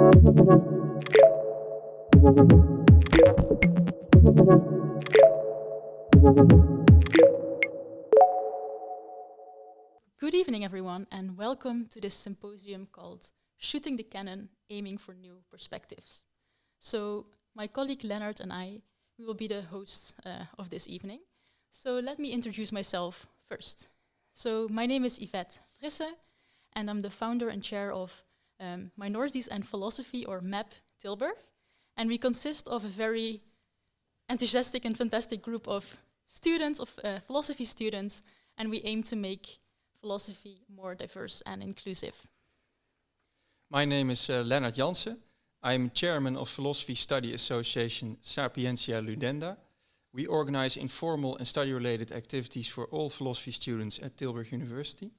Good evening, everyone, and welcome to this symposium called Shooting the Cannon, Aiming for New Perspectives. So my colleague Leonard and I, we will be the hosts uh, of this evening. So let me introduce myself first. So my name is Yvette Frisse, and I'm the founder and chair of um, Minorities and Philosophy, or MAP Tilburg. And we consist of a very enthusiastic and fantastic group of students, of uh, philosophy students, and we aim to make philosophy more diverse and inclusive. My name is uh, Leonard Jansen. I'm chairman of Philosophy Study Association Sapientia Ludenda. We organize informal and study-related activities for all philosophy students at Tilburg University.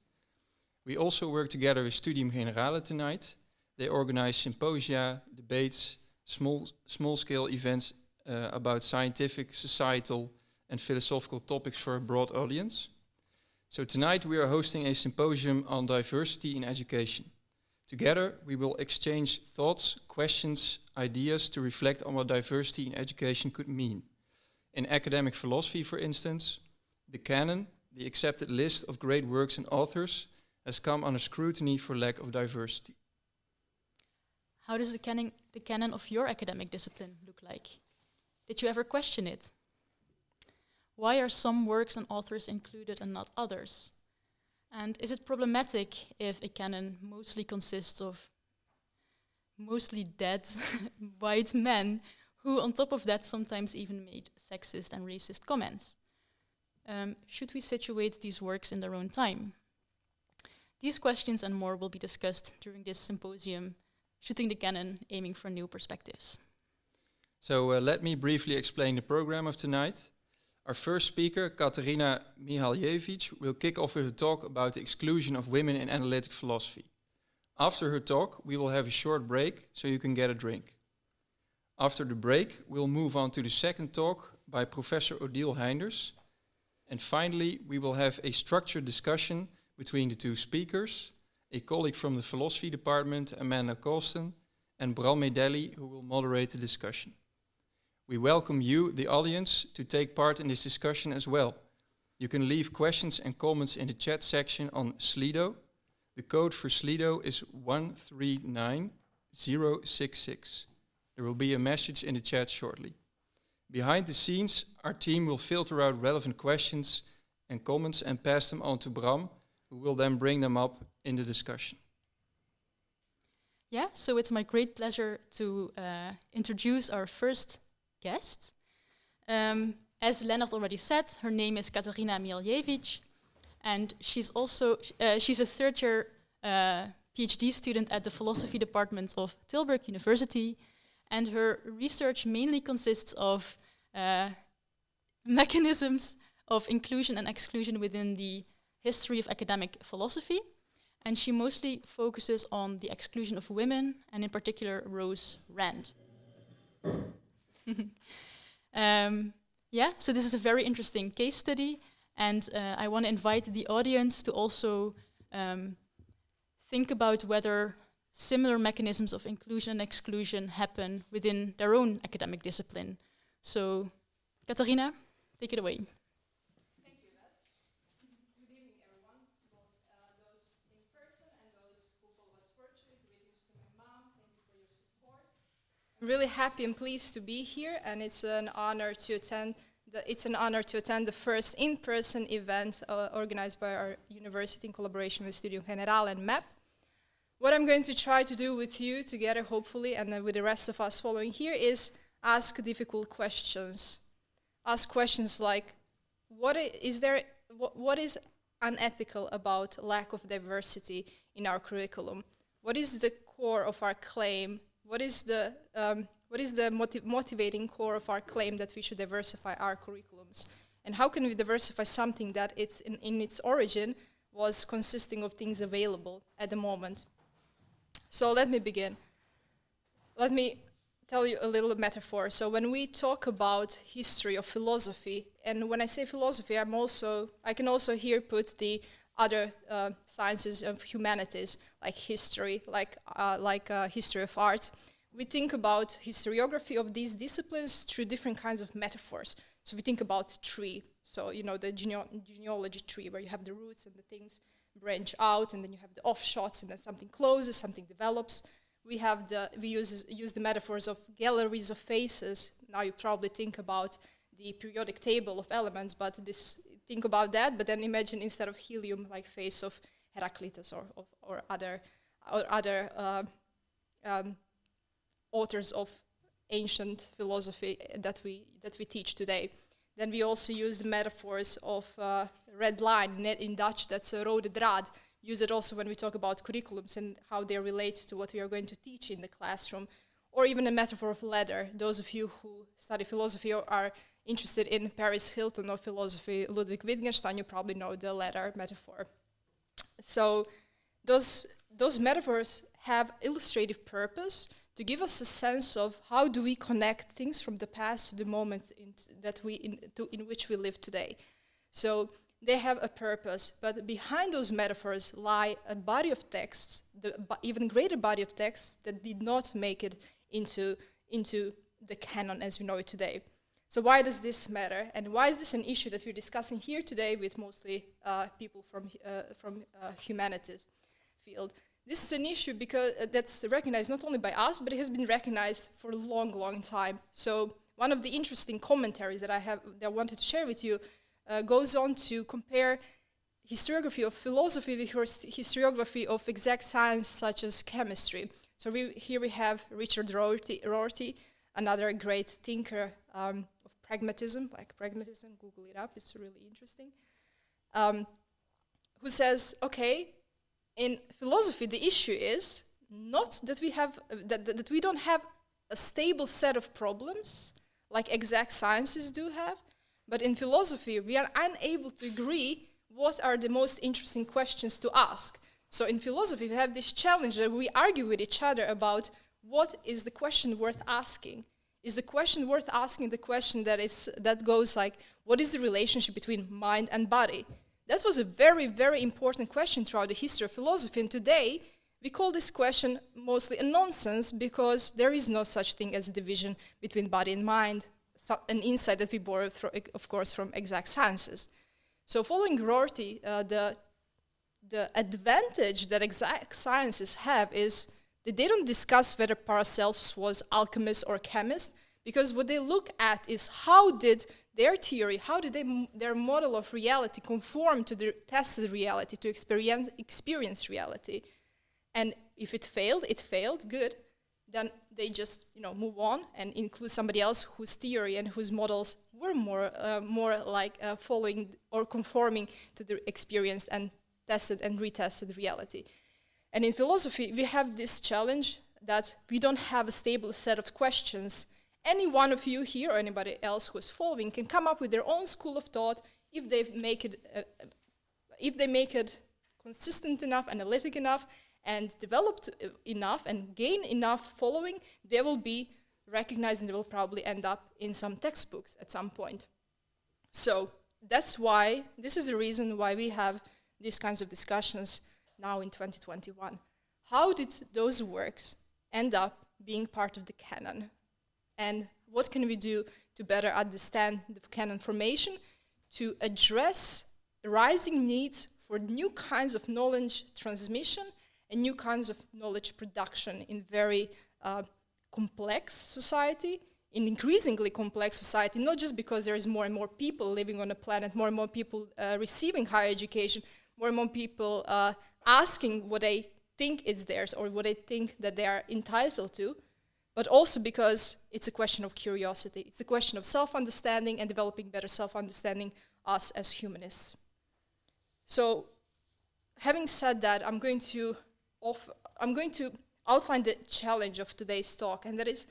We also work together with Studium Generale tonight. They organize symposia, debates, small, small-scale events uh, about scientific, societal and philosophical topics for a broad audience. So tonight we are hosting a symposium on diversity in education. Together, we will exchange thoughts, questions, ideas to reflect on what diversity in education could mean. In academic philosophy, for instance, the canon, the accepted list of great works and authors, has come under scrutiny for lack of diversity. How does the canon, the canon of your academic discipline look like? Did you ever question it? Why are some works and authors included and not others? And is it problematic if a canon mostly consists of mostly dead white men who, on top of that, sometimes even made sexist and racist comments? Um, should we situate these works in their own time? These questions and more will be discussed during this symposium, Shooting the Cannon, Aiming for New Perspectives. So uh, let me briefly explain the program of tonight. Our first speaker, Katarina Mihaljevich, will kick off with a talk about the exclusion of women in analytic philosophy. After her talk, we will have a short break so you can get a drink. After the break, we'll move on to the second talk by Professor Odile Heynders. And finally, we will have a structured discussion between the two speakers, a colleague from the philosophy department, Amanda Colston, and Bram Medelli, who will moderate the discussion. We welcome you, the audience, to take part in this discussion as well. You can leave questions and comments in the chat section on Slido. The code for Slido is 139066. There will be a message in the chat shortly. Behind the scenes, our team will filter out relevant questions and comments and pass them on to Bram, who will then bring them up in the discussion. Yeah, so it's my great pleasure to uh, introduce our first guest. Um, as Leonard already said, her name is Katarina Mihaljevich, and she's also uh, she's a third year uh, PhD student at the philosophy department of Tilburg University, and her research mainly consists of uh, mechanisms of inclusion and exclusion within the history of academic philosophy, and she mostly focuses on the exclusion of women, and in particular Rose Rand. um, yeah, so this is a very interesting case study, and uh, I want to invite the audience to also um, think about whether similar mechanisms of inclusion and exclusion happen within their own academic discipline. So, Katarina, take it away. Really happy and pleased to be here, and it's an honor to attend. The, it's an honor to attend the first in-person event uh, organized by our university in collaboration with Studium Generale and MAP. What I'm going to try to do with you together, hopefully, and with the rest of us following here, is ask difficult questions. Ask questions like, what is there? What, what is unethical about lack of diversity in our curriculum? What is the core of our claim what is the um, what is the motiv motivating core of our claim that we should diversify our curriculums? And how can we diversify something that it's in, in its origin was consisting of things available at the moment? So let me begin. Let me tell you a little metaphor. So when we talk about history of philosophy, and when I say philosophy, I'm also I can also here put the other uh, sciences of humanities, like history, like, uh, like uh, history of arts, we think about historiography of these disciplines through different kinds of metaphors. So we think about tree, so you know the genealogy tree where you have the roots and the things branch out, and then you have the offshots, and then something closes, something develops. We have the we use use the metaphors of galleries of faces. Now you probably think about the periodic table of elements, but this think about that. But then imagine instead of helium, like face of Heraclitus or or, or other or other uh, um, authors of ancient philosophy that we that we teach today. Then we also use the metaphors of uh, red line in Dutch. That's a rode draad. Use it also when we talk about curriculums and how they relate to what we are going to teach in the classroom, or even a metaphor of leather. Those of you who study philosophy or are interested in Paris Hilton or philosophy, Ludwig Wittgenstein, you probably know the leather metaphor. So those those metaphors have illustrative purpose to give us a sense of how do we connect things from the past to the moment in that we in, to, in which we live today. So they have a purpose, but behind those metaphors lie a body of texts, the even greater body of texts that did not make it into into the canon as we know it today. So why does this matter, and why is this an issue that we're discussing here today with mostly uh, people from uh, from uh, humanities field? This is an issue because uh, that's recognized not only by us, but it has been recognized for a long, long time. So one of the interesting commentaries that I have that I wanted to share with you uh, goes on to compare historiography of philosophy with historiography of exact science such as chemistry. So we, here we have Richard Rorty, Rorty another great thinker um, pragmatism, like pragmatism, Google it up, it's really interesting, um, who says, okay, in philosophy, the issue is not that we have uh, that, that, that we don't have a stable set of problems like exact sciences do have, but in philosophy we are unable to agree what are the most interesting questions to ask. So in philosophy we have this challenge that we argue with each other about what is the question worth asking. Is the question worth asking the question that is that goes like what is the relationship between mind and body? That was a very, very important question throughout the history of philosophy. And today, we call this question mostly a nonsense because there is no such thing as a division between body and mind, so an insight that we borrowed, of course, from exact sciences. So following Rorty, uh, the, the advantage that exact sciences have is they don't discuss whether Paracelsus was alchemist or chemist, because what they look at is how did their theory, how did they their model of reality conform to the tested reality, to experience, experience reality? And if it failed, it failed, good. Then they just you know move on and include somebody else whose theory and whose models were more uh, more like uh, following or conforming to the experienced and tested and retested reality. And in philosophy, we have this challenge that we don't have a stable set of questions any one of you here or anybody else who is following can come up with their own school of thought if they make it, uh, if they make it consistent enough, analytic enough, and developed uh, enough and gain enough following, they will be recognized and they will probably end up in some textbooks at some point. So that's why, this is the reason why we have these kinds of discussions now in 2021. How did those works end up being part of the canon? and what can we do to better understand the canon formation to address rising needs for new kinds of knowledge transmission and new kinds of knowledge production in very uh, complex society, in increasingly complex society, not just because there is more and more people living on the planet, more and more people uh, receiving higher education, more and more people uh, asking what they think is theirs or what they think that they are entitled to, but also because it's a question of curiosity. It's a question of self-understanding and developing better self-understanding us as humanists. So having said that, I'm going to I'm going to outline the challenge of today's talk, and that is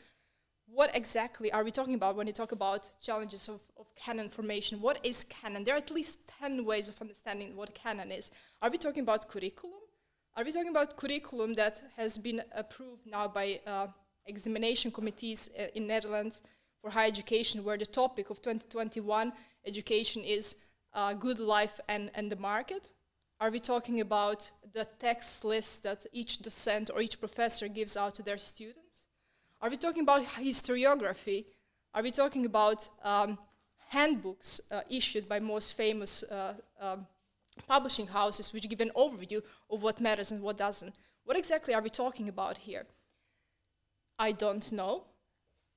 what exactly are we talking about when we talk about challenges of, of canon formation? What is canon? There are at least 10 ways of understanding what canon is. Are we talking about curriculum? Are we talking about curriculum that has been approved now by uh, examination committees uh, in Netherlands for higher education, where the topic of 2021 education is uh, good life and, and the market? Are we talking about the text list that each docent or each professor gives out to their students? Are we talking about historiography? Are we talking about um, handbooks uh, issued by most famous uh, um, publishing houses which give an overview of what matters and what doesn't? What exactly are we talking about here? I don't know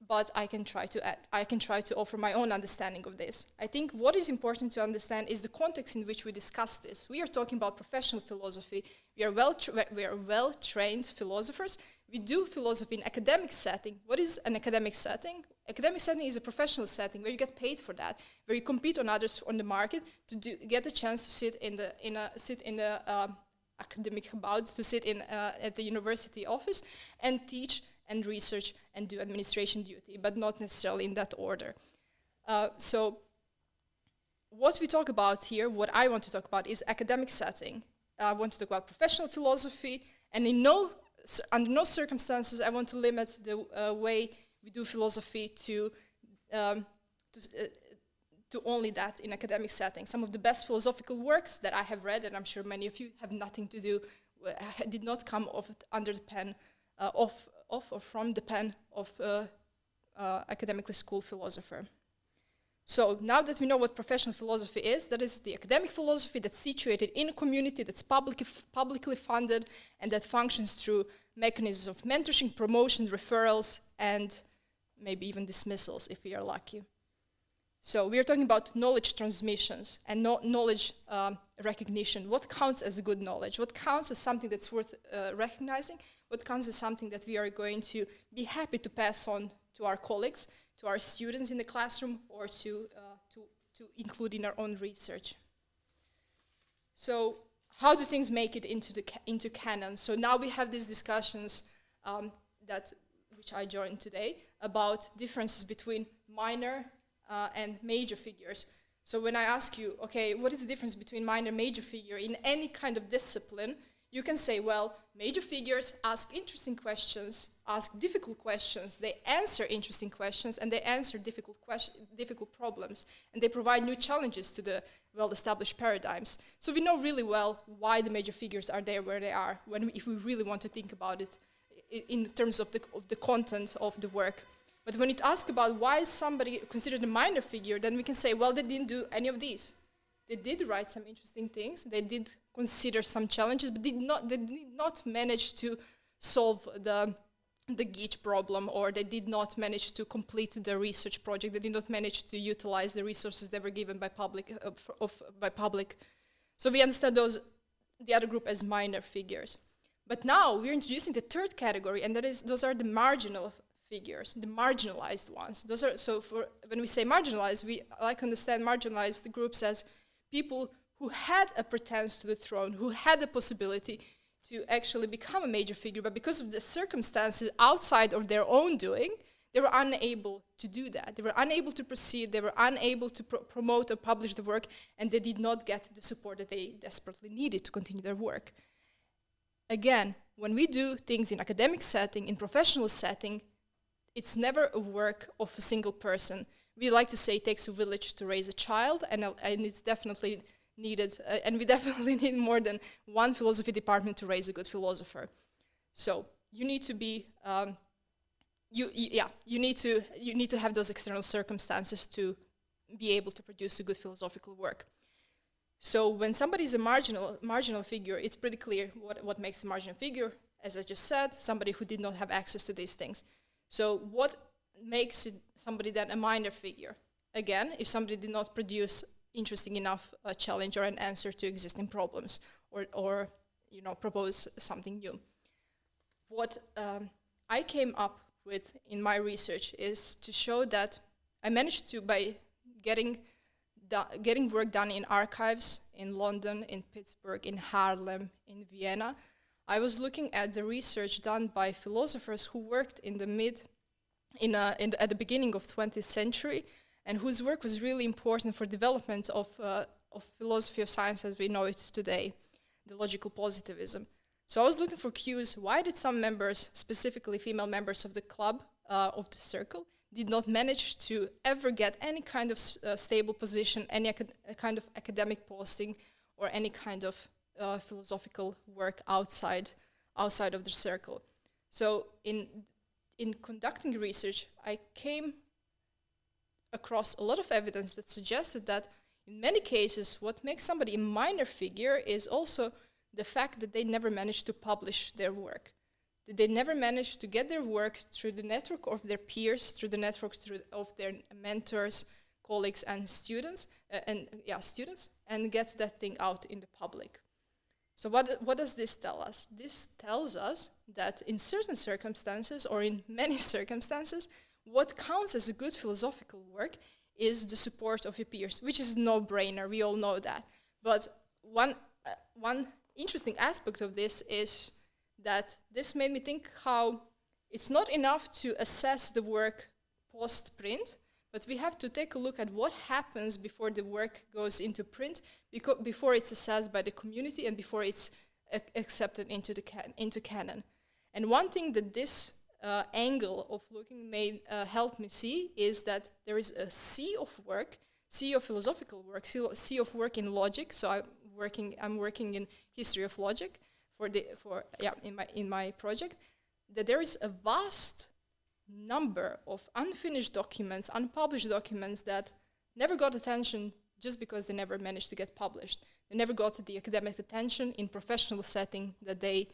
but I can try to add, I can try to offer my own understanding of this. I think what is important to understand is the context in which we discuss this. We are talking about professional philosophy. We are well we are well trained philosophers. We do philosophy in academic setting. What is an academic setting? Academic setting is a professional setting where you get paid for that, where you compete on others on the market to do, get a chance to sit in the in a sit in the um, academic about to sit in uh, at the university office and teach and research and do administration duty, but not necessarily in that order. Uh, so what we talk about here, what I want to talk about is academic setting. I want to talk about professional philosophy, and in no, under no circumstances I want to limit the uh, way we do philosophy to, um, to, uh, to only that in academic setting. Some of the best philosophical works that I have read, and I'm sure many of you have nothing to do, uh, did not come off, under the pen uh, of of or from the pen of a uh, academically schooled philosopher. So now that we know what professional philosophy is, that is the academic philosophy that's situated in a community, that's public, publicly funded, and that functions through mechanisms of mentorship, promotion, referrals, and maybe even dismissals if we are lucky. So we are talking about knowledge transmissions and no knowledge um, recognition. What counts as good knowledge? What counts as something that's worth uh, recognizing? what counts as something that we are going to be happy to pass on to our colleagues, to our students in the classroom, or to, uh, to, to include in our own research. So how do things make it into, the ca into canon? So now we have these discussions um, that, which I joined today, about differences between minor uh, and major figures. So when I ask you, okay, what is the difference between minor and major figure in any kind of discipline, you can say, well, major figures ask interesting questions, ask difficult questions, they answer interesting questions, and they answer difficult, difficult problems, and they provide new challenges to the well-established paradigms. So we know really well why the major figures are there where they are, when we, if we really want to think about it in terms of the, of the content of the work. But when you ask about why is somebody considered a minor figure, then we can say, well, they didn't do any of these. They did write some interesting things. They did consider some challenges, but did not, they did not manage to solve the, the GIT problem, or they did not manage to complete the research project. They did not manage to utilize the resources that were given by public. Uh, of, by public. So we understand those, the other group as minor figures. But now we're introducing the third category, and that is those are the marginal figures, the marginalized ones. Those are so for when we say marginalized, we like understand marginalized groups as people who had a pretense to the throne, who had the possibility to actually become a major figure, but because of the circumstances outside of their own doing, they were unable to do that. They were unable to proceed, they were unable to pro promote or publish the work, and they did not get the support that they desperately needed to continue their work. Again, when we do things in academic setting, in professional setting, it's never a work of a single person. We like to say it takes a village to raise a child, and, uh, and it's definitely needed, uh, and we definitely need more than one philosophy department to raise a good philosopher. So you need to be, um, you, yeah, you need to you need to have those external circumstances to be able to produce a good philosophical work. So when somebody is a marginal marginal figure, it's pretty clear what what makes a marginal figure. As I just said, somebody who did not have access to these things. So what makes it somebody then a minor figure? Again, if somebody did not produce interesting enough a challenge or an answer to existing problems or, or you know, propose something new. What um, I came up with in my research is to show that I managed to, by getting, getting work done in archives in London, in Pittsburgh, in Haarlem, in Vienna, I was looking at the research done by philosophers who worked in the mid, in, a, in the, at the beginning of 20th century and whose work was really important for development of, uh, of philosophy of science as we know it today, the logical positivism. So I was looking for cues, why did some members, specifically female members of the club, uh, of the circle, did not manage to ever get any kind of uh, stable position, any kind of academic posting, or any kind of uh, philosophical work outside outside of the circle. So in in conducting research, I came across a lot of evidence that suggested that in many cases, what makes somebody a minor figure is also the fact that they never managed to publish their work. That they never managed to get their work through the network of their peers, through the network through of their mentors, colleagues, and students, uh, and yeah, students, and get that thing out in the public. So what, what does this tell us? This tells us that in certain circumstances, or in many circumstances, what counts as a good philosophical work is the support of your peers, which is no-brainer, we all know that. But one, uh, one interesting aspect of this is that this made me think how it's not enough to assess the work post-print, but we have to take a look at what happens before the work goes into print, before it's assessed by the community and before it's accepted into, the can into canon. And one thing that this uh, angle of looking may uh, help me see is that there is a sea of work, sea of philosophical work, sea of work in logic. So I'm working, I'm working in history of logic for the for yeah in my in my project. That there is a vast number of unfinished documents, unpublished documents that never got attention just because they never managed to get published. They never got the academic attention in professional setting that they,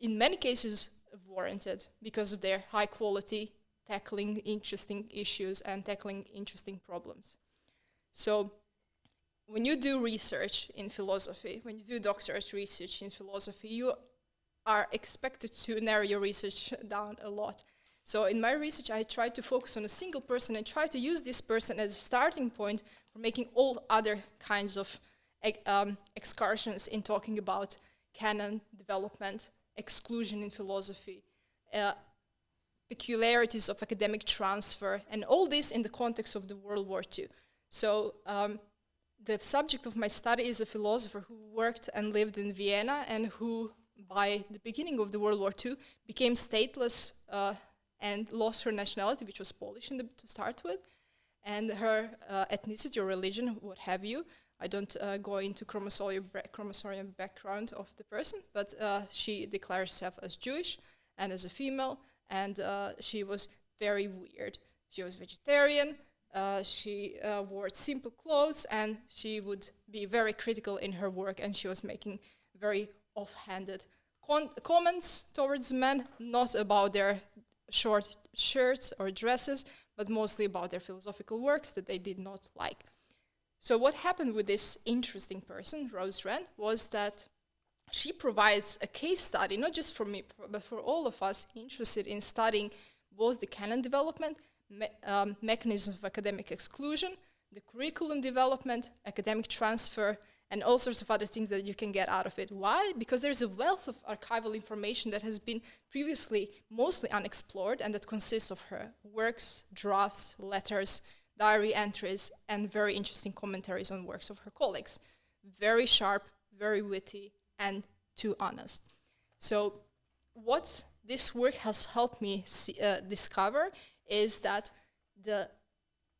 in many cases, warranted because of their high quality, tackling interesting issues and tackling interesting problems. So when you do research in philosophy, when you do doctorate research in philosophy, you are expected to narrow your research down a lot. So in my research, I try to focus on a single person and try to use this person as a starting point for making all other kinds of um, excursions in talking about canon development, exclusion in philosophy, uh, peculiarities of academic transfer, and all this in the context of the World War II. So um, the subject of my study is a philosopher who worked and lived in Vienna and who, by the beginning of the World War II, became stateless uh, and lost her nationality, which was Polish the, to start with, and her uh, ethnicity or religion, what have you. I don't uh, go into chromosomal, background of the person, but she declares herself as Jewish and as a female, and she was very weird. She was vegetarian, uh, she uh, wore simple clothes, and she would be very critical in her work, and she was making very offhanded comments towards men, not about their short shirts or dresses, but mostly about their philosophical works that they did not like. So what happened with this interesting person, Rose Rand, was that she provides a case study, not just for me, but for all of us interested in studying both the canon development, me um, mechanisms of academic exclusion, the curriculum development, academic transfer, and all sorts of other things that you can get out of it. Why? Because there's a wealth of archival information that has been previously mostly unexplored and that consists of her works, drafts, letters, diary entries, and very interesting commentaries on works of her colleagues. Very sharp, very witty, and too honest. So what this work has helped me see, uh, discover is that the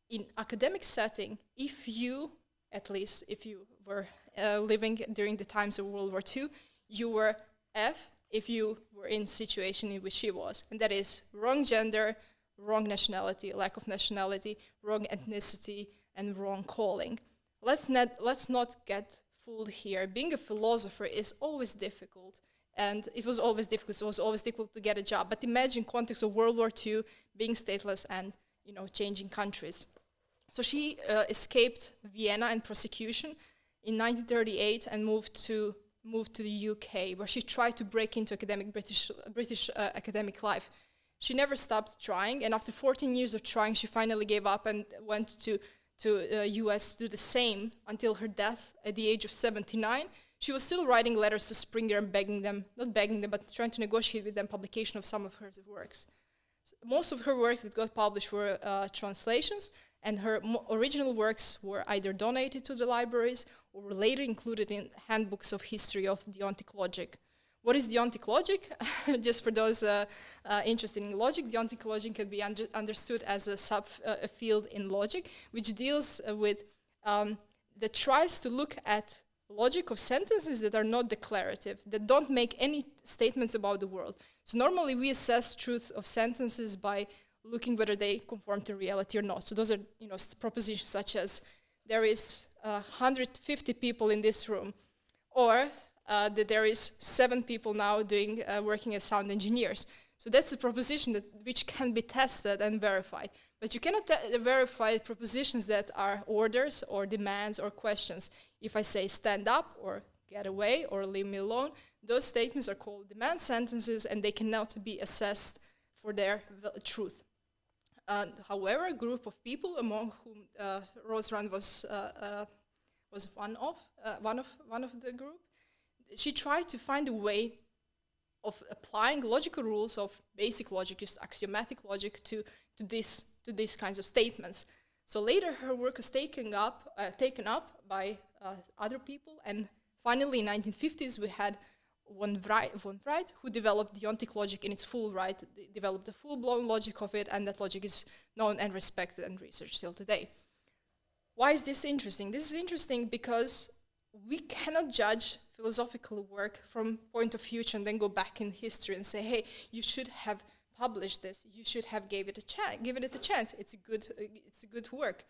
in academic setting, if you, at least if you were uh, living during the times of World War II, you were F if you were in situation in which she was, and that is wrong gender, wrong nationality, lack of nationality, wrong ethnicity, and wrong calling. Let's not, let's not get fooled here. Being a philosopher is always difficult, and it was always difficult. It was always difficult to get a job. But imagine context of World War II, being stateless, and you know changing countries. So she uh, escaped Vienna and prosecution in 1938 and moved to moved to the UK, where she tried to break into academic British British uh, academic life. She never stopped trying, and after 14 years of trying, she finally gave up and went to to uh, US to do the same until her death at the age of 79. She was still writing letters to Springer and begging them, not begging them, but trying to negotiate with them publication of some of her works. Most of her works that got published were uh, translations, and her original works were either donated to the libraries or were later included in handbooks of history of deontic logic. What is deontic logic? Just for those uh, uh, interested in logic, deontic logic can be understood as a sub uh, in logic, which deals uh, with um, that tries to look at logic of sentences that are not declarative, that don't make any statements about the world. So normally we assess truth of sentences by looking whether they conform to reality or not. So those are you know propositions such as there is uh, 150 people in this room, or uh, that there is seven people now doing uh, working as sound engineers. So that's a proposition that which can be tested and verified. But you cannot verify propositions that are orders or demands or questions. If I say stand up or get away or leave me alone, those statements are called demand sentences and they cannot be assessed for their truth. However, a group of people among whom uh, Rose Rand was, uh, uh was one, of, uh, one, of, one of the group, she tried to find a way of applying logical rules of basic logic, just axiomatic logic, to, to, this, to these kinds of statements. So later her work was taken up, uh, taken up by uh, other people, and finally in 1950s we had von Wright, who developed deontic logic in its full right, developed the full-blown logic of it, and that logic is known and respected and researched till today. Why is this interesting? This is interesting because we cannot judge philosophical work from point of future and then go back in history and say, hey, you should have published this. You should have gave it a chance, given it a chance. It's a good, uh, it's a good work.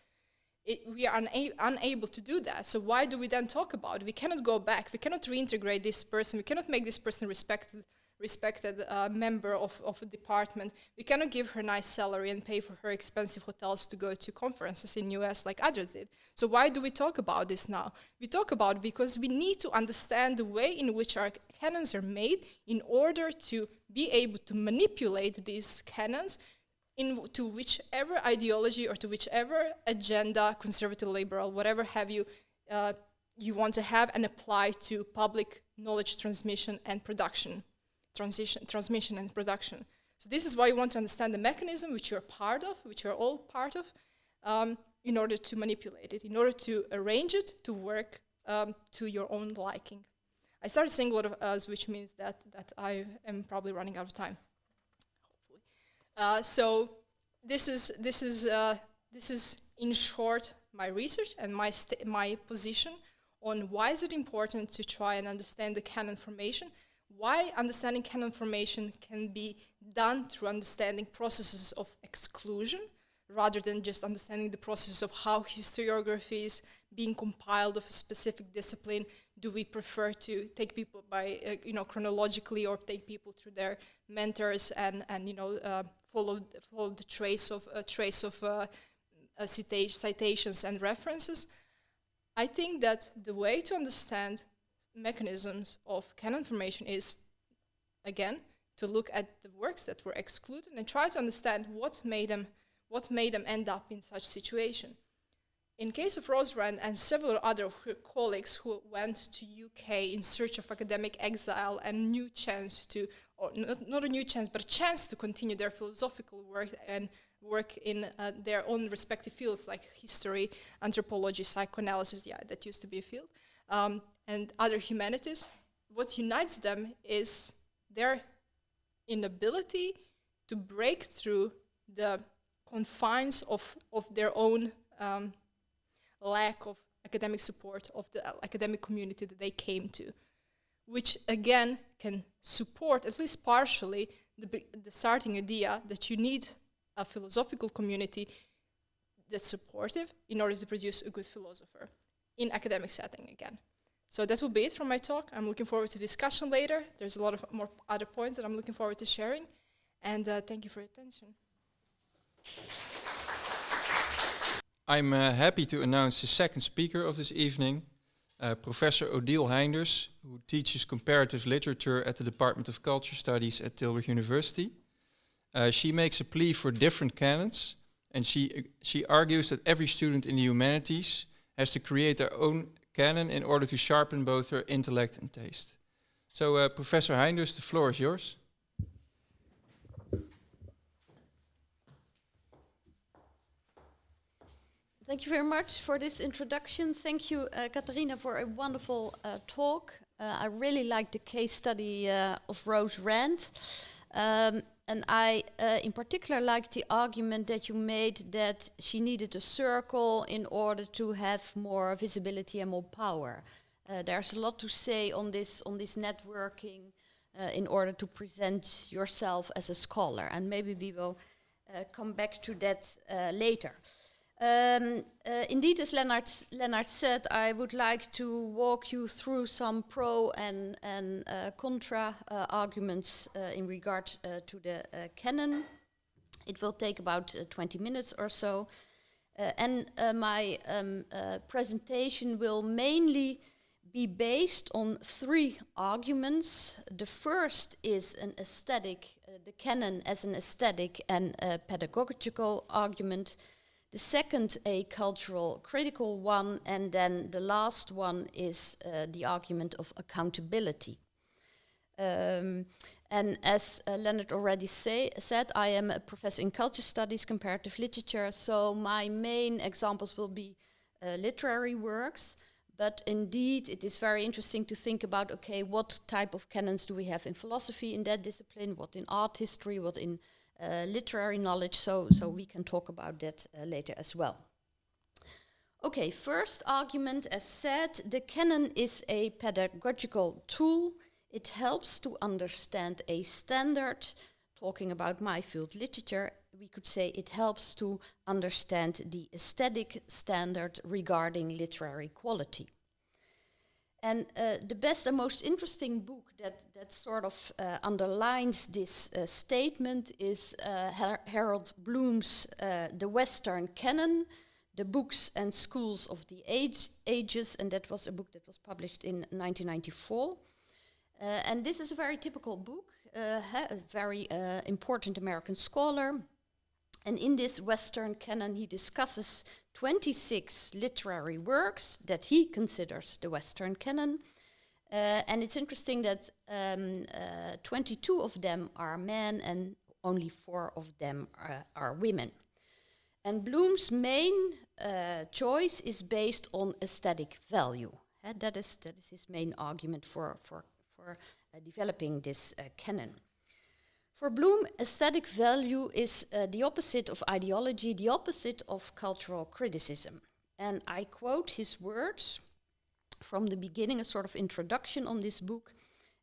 It, we are una unable to do that. So why do we then talk about it? We cannot go back. We cannot reintegrate this person. We cannot make this person respected respected uh, member of, of a department. We cannot give her nice salary and pay for her expensive hotels to go to conferences in US like others did. So why do we talk about this now? We talk about because we need to understand the way in which our canons are made in order to be able to manipulate these canons in to whichever ideology or to whichever agenda, conservative, liberal, whatever have you, uh, you want to have and apply to public knowledge transmission and production transition, transmission and production. So this is why you want to understand the mechanism which you're part of, which you're all part of, um, in order to manipulate it, in order to arrange it to work um, to your own liking. I started saying a lot of us, which means that, that I am probably running out of time. Uh, so this is, this, is, uh, this is, in short, my research and my, my position on why is it important to try and understand the canon formation why understanding canon formation can be done through understanding processes of exclusion rather than just understanding the process of how historiography is being compiled of a specific discipline. Do we prefer to take people by, uh, you know, chronologically or take people through their mentors and, and you know, uh, follow, follow the trace of, uh, trace of uh, citations and references? I think that the way to understand mechanisms of canon formation is, again, to look at the works that were excluded and try to understand what made them, what made them end up in such situation. In case of Rose Rand and several other colleagues who went to UK in search of academic exile and new chance to, or not, not a new chance, but a chance to continue their philosophical work and work in uh, their own respective fields like history, anthropology, psychoanalysis, yeah, that used to be a field. Um, and other humanities, what unites them is their inability to break through the confines of, of their own um, lack of academic support of the academic community that they came to, which again can support, at least partially, the, the starting idea that you need a philosophical community that's supportive in order to produce a good philosopher in academic setting again. So that will be it from my talk. I'm looking forward to discussion later. There's a lot of more other points that I'm looking forward to sharing. And uh, thank you for your attention. I'm uh, happy to announce the second speaker of this evening, uh, Professor Odile Heynders, who teaches comparative literature at the Department of Culture Studies at Tilburg University. Uh, she makes a plea for different canons, and she, she argues that every student in the humanities has to create their own canon in order to sharpen both her intellect and taste. So, uh, Professor Heynders, the floor is yours. Thank you very much for this introduction. Thank you, uh, for a wonderful uh, talk. Uh, I really like the case study uh, of Rose Rand. Um, and I, uh, in particular, like the argument that you made that she needed a circle in order to have more visibility and more power. Uh, there's a lot to say on this on this networking in order to present yourself as a scholar, and maybe we will come back to that later. Um, uh, indeed, as Leonard, Leonard said, I would like to walk you through some pro and, and uh, contra uh, arguments uh, in regard uh, to the uh, canon. It will take about 20 minutes or so. and my um, presentation will mainly be based on three arguments. The first is an aesthetic, the canon as an aesthetic and pedagogical argument. The second, a cultural critical one, and then the last one is uh, the argument of accountability. Um, and as uh, Leonard already say, said, I am a professor in culture studies, comparative literature, so my main examples will be uh, literary works. But indeed, it is very interesting to think about okay, what type of canons do we have in philosophy in that discipline, what in art history, what in literary knowledge, so, so we can talk about that uh, later as well. Okay, first argument, as said, the canon is a pedagogical tool. It helps to understand a standard. Talking about my field literature, we could say it helps to understand the aesthetic standard regarding literary quality. And uh, the best and most interesting book that, that sort of uh, underlines this uh, statement is Her Harold Bloom's The Western Canon, The Books and Schools of the Age Ages, and that was a book that was published in 1994. Uh, and this is a very typical book, a very important American scholar. And in this Western canon, he discusses 26 literary works that he considers the Western canon. Uh, and it's interesting that um, uh, 22 of them are men and only four of them are, are women. And Bloom's main uh, choice is based on aesthetic value. That, is, that is his main argument for, for, for uh, developing this uh, canon. For Bloom, aesthetic value is uh, the opposite of ideology, the opposite of cultural criticism. And I quote his words from the beginning, a sort of introduction on this book,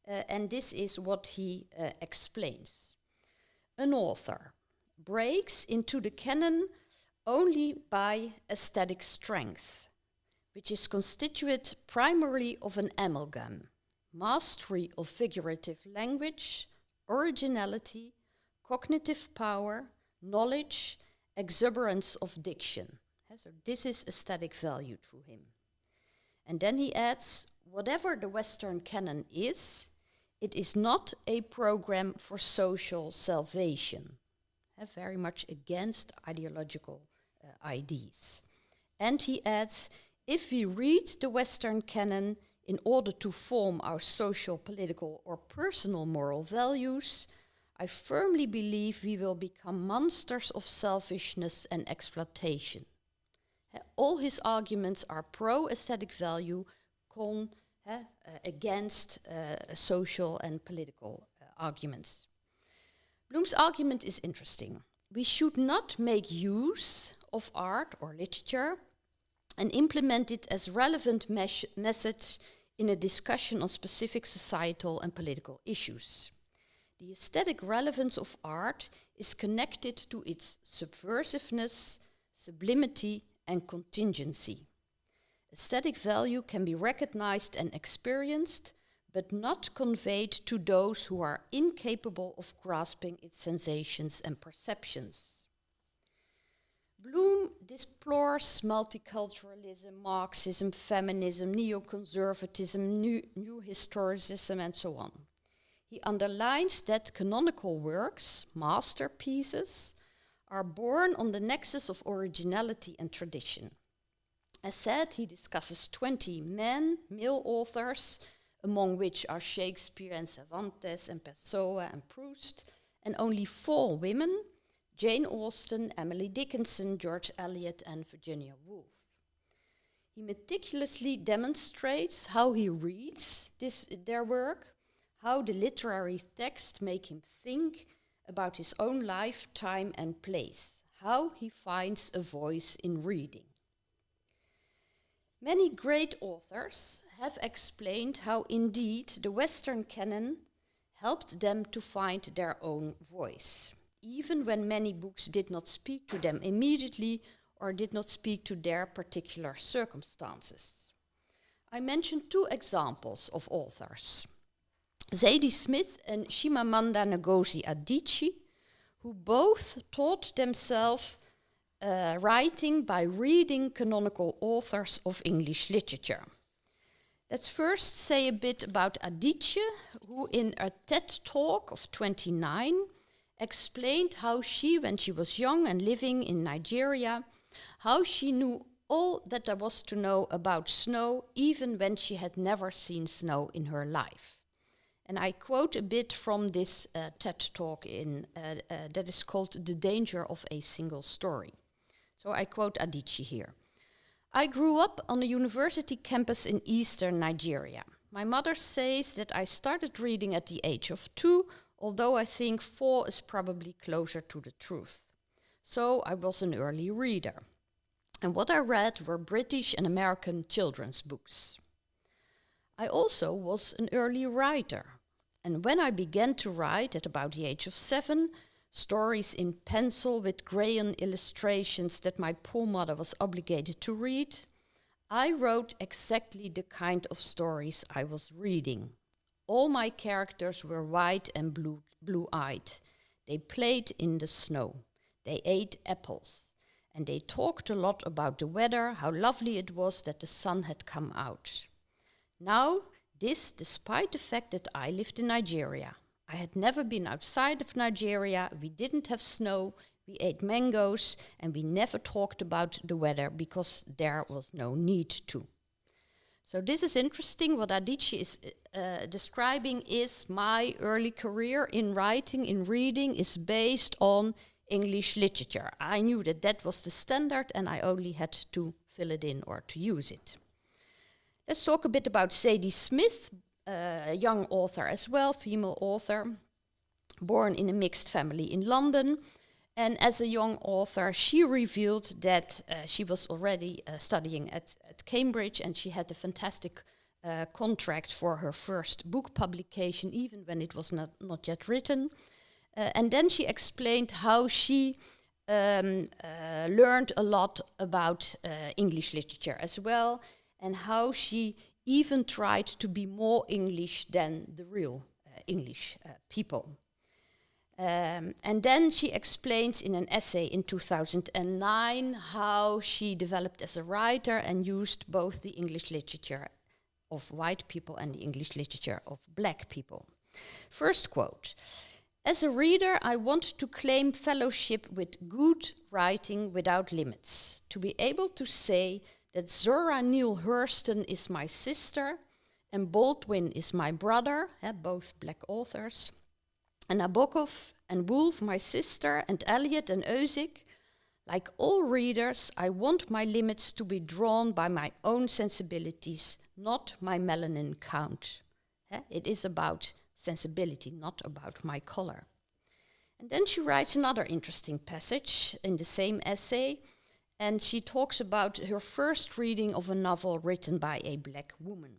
uh, and this is what he uh, explains. An author breaks into the canon only by aesthetic strength, which is constituted primarily of an amalgam, mastery of figurative language, originality, cognitive power, knowledge, exuberance of diction. so this is aesthetic value through him. And then he adds, whatever the Western canon is, it is not a program for social salvation. very much against ideological uh, ideas. And he adds, if we read the Western canon in order to form our social, political, or personal moral values, I firmly believe we will become monsters of selfishness and exploitation. all his arguments are pro aesthetic value, con uh, against uh, social and political uh, arguments. Bloom's argument is interesting. We should not make use of art or literature and implement it as relevant mes message in a discussion on specific societal and political issues. The aesthetic relevance of art is connected to its subversiveness, sublimity, and contingency. Aesthetic value can be recognized and experienced, but not conveyed to those who are incapable of grasping its sensations and perceptions. Bloom deplores multiculturalism, Marxism, feminism, neoconservatism, new, new historicism, and so on. He underlines that canonical works, masterpieces, are born on the nexus of originality and tradition. As said, he discusses 20 men, male authors, among which are Shakespeare and Cervantes and Pessoa and Proust, and only four women, Jane Austen, Emily Dickinson, George Eliot, and Virginia Woolf. He meticulously demonstrates how he reads this, their work, how the literary text make him think about his own life, time, and place, how he finds a voice in reading. Many great authors have explained how indeed the Western canon helped them to find their own voice, even when many books did not speak to them immediately or did not speak to their particular circumstances. I mentioned two examples of authors Zadie Smith and Chimamanda Ngozi Adichie, who both taught themselves uh, writing by reading canonical authors of English literature. Let's first say a bit about Adichie, who in a TED talk of 29 explained how she, when she was young and living in Nigeria, how she knew all that there was to know about snow, even when she had never seen snow in her life. And I quote a bit from this uh, TED talk in, uh, uh, that is called The Danger of a Single Story. So I quote Adichie here. I grew up on a university campus in eastern Nigeria. My mother says that I started reading at the age of two, although I think four is probably closer to the truth. So I was an early reader. And what I read were British and American children's books. I also was an early writer. And when I began to write at about the age of seven, stories in pencil with crayon illustrations that my poor mother was obligated to read, I wrote exactly the kind of stories I was reading. All my characters were white and blue, blue-eyed. They played in the snow. They ate apples. And they talked a lot about the weather, how lovely it was that the sun had come out. Now, this despite the fact that I lived in Nigeria. I had never been outside of Nigeria, we didn't have snow, we ate mangoes, and we never talked about the weather because there was no need to. So this is interesting. What Adichie is uh, describing is my early career in writing, in reading, is based on English literature. I knew that that was the standard and I only had to fill it in or to use it. Let's talk a bit about Zadie Smith, a young author as well, female author, born in a mixed family in London. And as a young author, she revealed that uh, she was already uh, studying at, at Cambridge and she had a fantastic uh, contract for her first book publication, even when it was not, not yet written. Uh, and then she explained how she um, uh, learned a lot about uh, English literature as well, and how she even tried to be more English than the real English people. Um, and then she explains in an essay in 2009 how she developed as a writer and used both the English literature of white people and the English literature of black people. First quote As a reader, I want to claim fellowship with good writing without limits, to be able to say that Zora Neale Hurston is my sister and Baldwin is my brother, eh, both black authors, and Nabokov and Woolf my sister, and Eliot and Ozick. Like all readers, I want my limits to be drawn by my own sensibilities, not my melanin count. Eh, it is about sensibility, not about my color. And then she writes another interesting passage in the same essay and she talks about her first reading of a novel written by a black woman.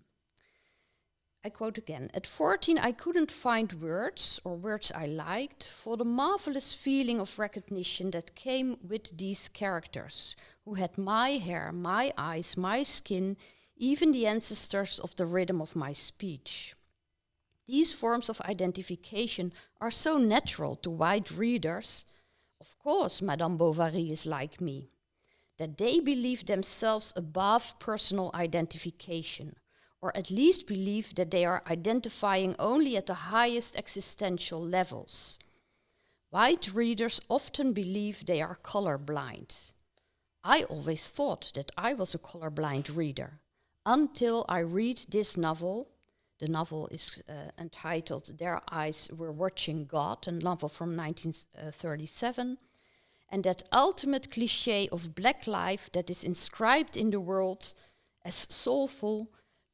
I quote again At 14, I couldn't find words, or words I liked, for the marvelous feeling of recognition that came with these characters, who had my hair, my eyes, my skin, even the ancestors of the rhythm of my speech. These forms of identification are so natural to white readers. Of course, Madame Bovary is like me that they believe themselves above personal identification, or at least believe that they are identifying only at the highest existential levels. White readers often believe they are colorblind. I always thought that I was a colorblind reader until I read this novel. The novel is uh, entitled Their Eyes Were Watching God, a novel from 1937 and that ultimate cliche of black life that is inscribed in the world as soulful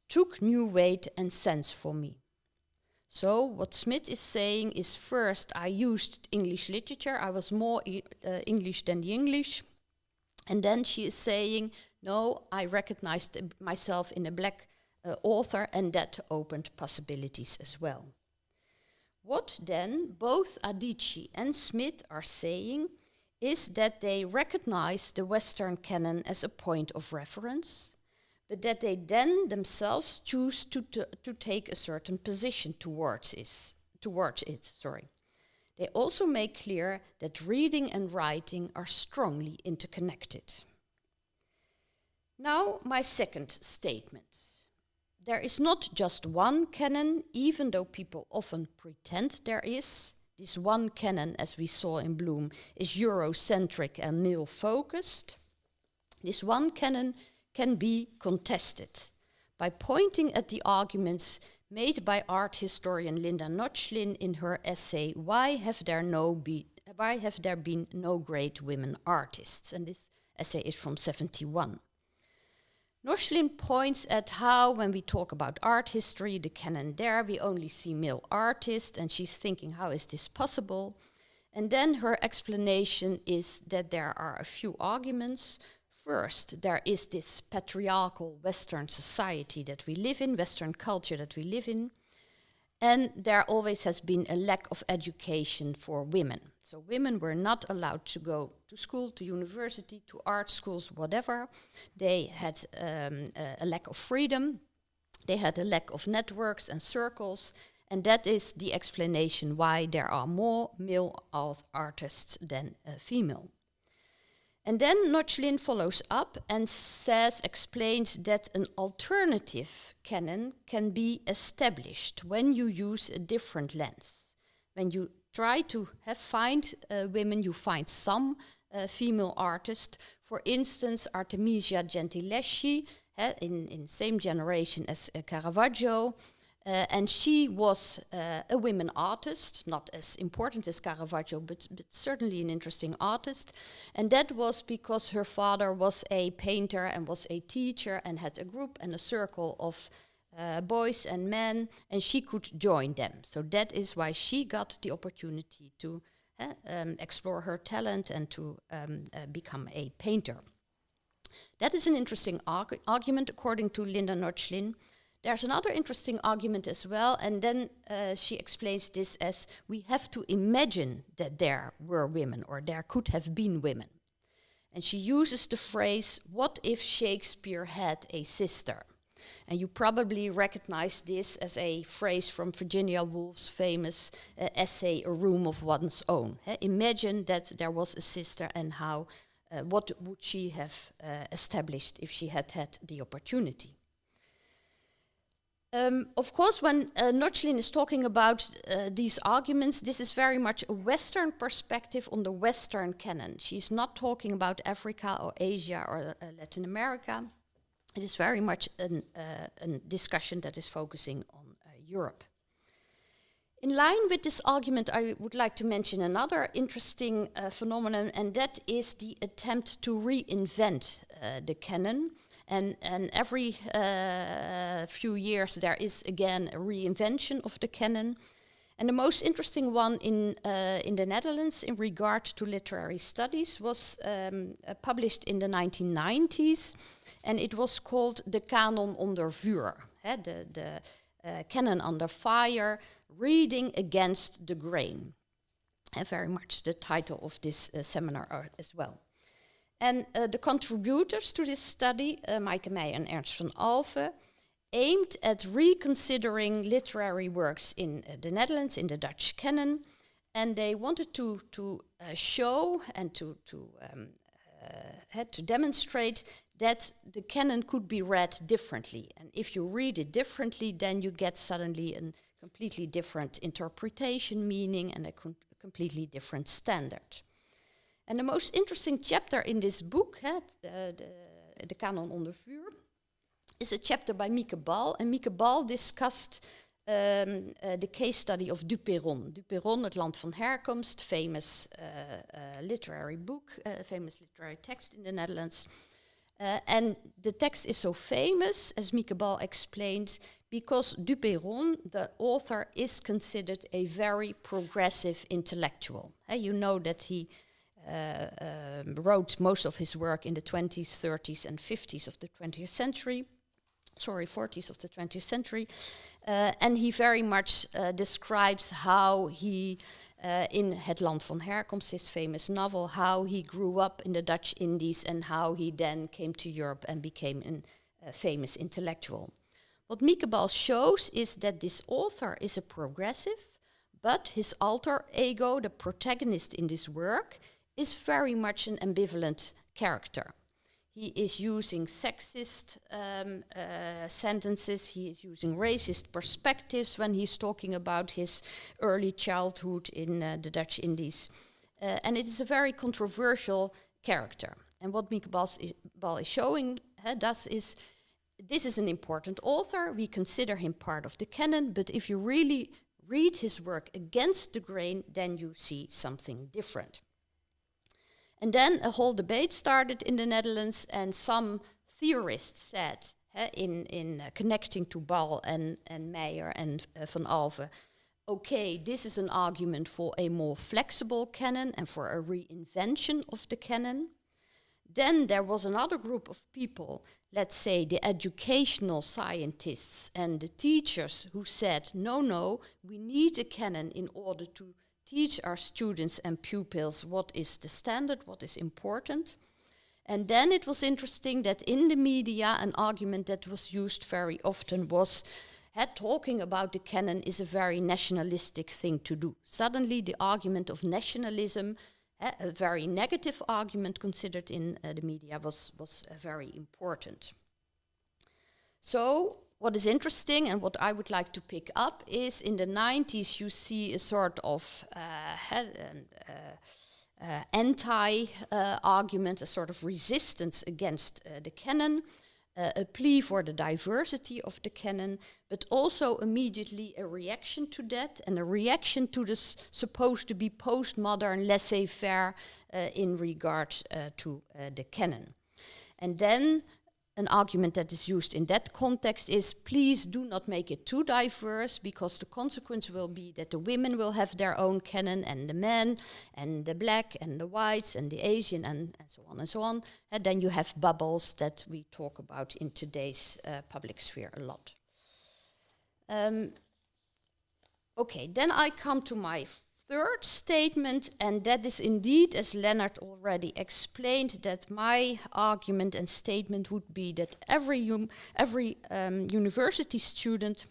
took new weight and sense for me. So, what Smith is saying is first, I used English literature, I was more uh, English than the English. And then she is saying, no, I recognized myself in a black uh, author, and that opened possibilities as well. What then both Adichie and Smith are saying is that they recognize the Western canon as a point of reference, but that they then themselves choose to, to take a certain position towards, is, towards it. Sorry. They also make clear that reading and writing are strongly interconnected. Now, my second statement. There is not just one canon, even though people often pretend there is. This one canon, as we saw in Bloom, is Eurocentric and male focused. This one canon can be contested by pointing at the arguments made by art historian Linda Nochlin in her essay Why Have There No Be Why Have There Been No Great Women Artists? And this essay is from 71. Nochlin points at how, when we talk about art history, the canon there, we only see male artists, and she's thinking, how is this possible? And then her explanation is that there are a few arguments. First, there is this patriarchal Western society that we live in, Western culture that we live in, and there always has been a lack of education for women. So women were not allowed to go to school, to university, to art schools, whatever. They had um, a, lack of freedom. They had a lack of networks and circles. And that is the explanation why there are more male artists than uh, female. And then Nochlin follows up and says, explains that an alternative canon can be established when you use a different lens. When you try to have, find uh, women, you find some uh, female artists. For instance, Artemisia Gentileschi, uh, in, in same generation as uh, Caravaggio, uh, and she was uh, a women artist, not as important as Caravaggio, but, but, certainly an interesting artist. And that was because her father was a painter and was a teacher and had a group and a circle of uh, boys and men, and she could join them. So that is why she got the opportunity to uh, um, explore her talent and to um, uh, become a painter. That is an interesting argu argument, according to Linda Nochlin. There's another interesting argument as well, and then uh, she explains this as we have to imagine that there were women or there could have been women. And she uses the phrase, What if Shakespeare had a sister? And you probably recognize this as a phrase from Virginia Woolf's famous uh, essay, A Room of One's Own. imagine that there was a sister and how, uh, what would she have uh, established if she had had the opportunity? Um, of course, when uh, Nochlin is talking about uh, these arguments, this is very much a Western perspective on the Western canon. She's not talking about Africa or Asia or uh, Latin America. It is very much an, uh, a discussion that is focusing on uh, Europe. In line with this argument, I would like to mention another interesting uh, phenomenon, and that is the attempt to reinvent the canon and, and every uh, few years there is again a reinvention of the canon. And the most interesting one in, uh, in the Netherlands in regard to literary studies was um, uh, published in the 1990s, and it was called the Canon onder vuur, the, the uh, canon under fire, reading against the grain. And very much the title of this uh, seminar uh, as well. And uh, the contributors to this study, uh, Maaike Meijer and Ernst van Alphen, aimed at reconsidering literary works in uh, the Netherlands, in the Dutch canon, and they wanted to, to show and to, to, um, had to demonstrate that the canon could be read differently. And if you read it differently, then you get suddenly a completely different interpretation, meaning, and a completely different standard. And the most interesting chapter in this book, hè, the, the Canon onder vuur, is a chapter by Mieke Bal. And Mieke Bal discussed um, uh, the case study of Duperron. Duperron, het land van herkomst, famous uh, uh, literary book, famous literary text in the Netherlands. And the text is so famous, as Mieke Bal explained, because Duperron, the author, is considered a very progressive intellectual. you know that he um, wrote most of his work in the 20s, 30s, and 50s of the 20th century. Sorry, 40s of the 20th century. Uh, and he very much uh, describes how he, uh, in Het Land van Herkomst, his famous novel, how he grew up in the Dutch Indies and how he then came to Europe and became a famous intellectual. What Mieke shows is that this author is a progressive, but his alter ego, the protagonist in this work, is very much an ambivalent character. He is using sexist um, uh, sentences, he is using racist perspectives when he's talking about his early childhood in uh, the Dutch Indies. Uh, and it is a very controversial character. And what Mieke Bal is, showing does is this is an important author, we consider him part of the canon, but if you really read his work against the grain, then you see something different. And then a whole debate started in the Netherlands, and some theorists said, in, in uh, connecting to Bal and, and Meijer and uh, Van Alphen, okay, this is an argument for a more flexible canon and for a reinvention of the canon. Then there was another group of people, let's say the educational scientists and the teachers, who said, no, no, we need a canon in order to teach our students and pupils what is the standard, what is important. And then it was interesting that in the media, an argument that was used very often was that talking about the canon is a very nationalistic thing to do. Suddenly, the argument of nationalism, uh, a very negative argument considered in uh, the media, was, was uh, very important. So, what is interesting and what I would like to pick up is in the 90s you see a sort of uh, uh, uh, anti argument, a sort of resistance against uh, the canon, uh, a plea for the diversity of the canon, but also immediately a reaction to that and a reaction to this supposed to be postmodern laissez faire uh, in regard to the canon. And then an argument that is used in that context is please do not make it too diverse because the consequence will be that the women will have their own canon and the men and the black and the whites and the Asian and, and so on and so on. And then you have bubbles that we talk about in today's uh, public sphere a lot. Um, okay, then I come to my third statement, and that is indeed, as Leonard already explained, that my argument and statement would be that every, um, every um, university student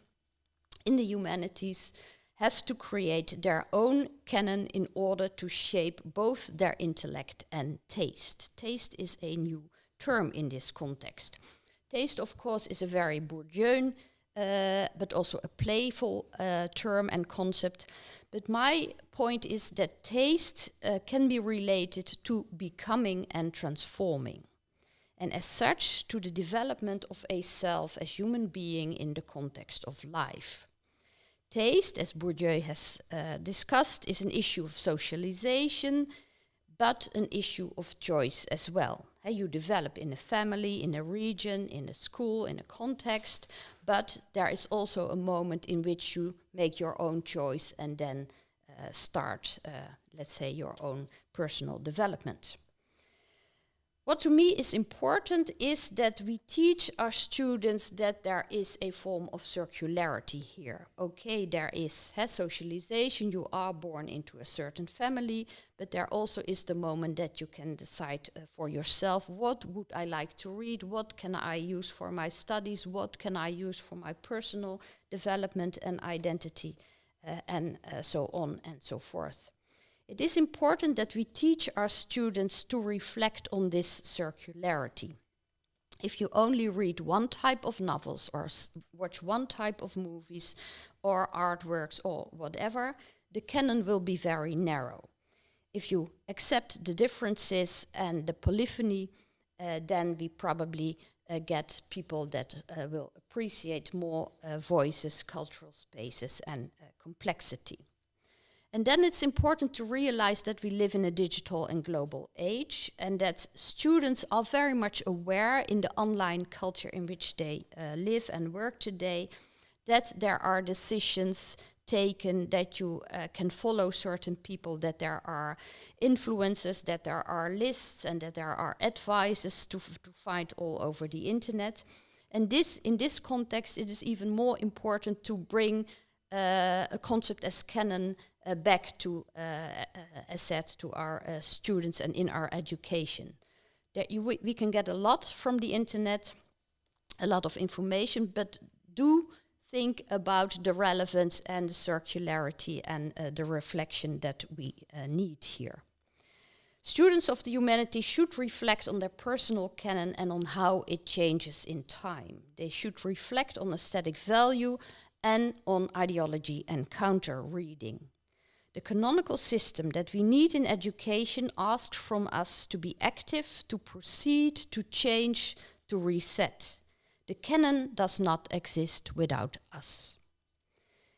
in the humanities has to create their own canon in order to shape both their intellect and taste. Taste is a new term in this context. Taste, of course, is a very Bourdieuian uh, but also a playful uh, term and concept. But my point is that taste uh, can be related to becoming and transforming. And as such, to the development of a self as human being in the context of life. Taste, as Bourdieu has uh, discussed, is an issue of socialization, but an issue of choice as well. Hey, you develop in a family, in a region, in a school, in a context, but there is also a moment in which you make your own choice and then uh, start, uh, let's say, your own personal development. What to me is important is that we teach our students that there is a form of circularity here. Okay, there is has socialization, you are born into a certain family, but there also is the moment that you can decide uh, for yourself what would I like to read, what can I use for my studies, what can I use for my personal development and identity, uh, and uh, so on and so forth. It is important that we teach our students to reflect on this circularity. If you only read one type of novels or watch one type of movies or artworks or whatever, the canon will be very narrow. If you accept the differences and the polyphony, uh, then we probably uh, get people that uh, will appreciate more uh, voices, cultural spaces, and uh, complexity. And then it's important to realize that we live in a digital and global age and that students are very much aware in the online culture in which they uh, live and work today that there are decisions taken, that you uh, can follow certain people, that there are influences, that there are lists, and that there are advices to, to find all over the internet. And this, in this context, it is even more important to bring uh, a concept as canon back to, uh, uh as said, to our uh, students and in our education. That we, we can get a lot from the internet, a lot of information, but do think about the relevance and the circularity and uh, the reflection that we uh, need here. Students of the humanities should reflect on their personal canon and on how it changes in time. They should reflect on aesthetic value and on ideology and counter reading. The canonical system that we need in education asks from us to be active, to proceed, to change, to reset. The canon does not exist without us.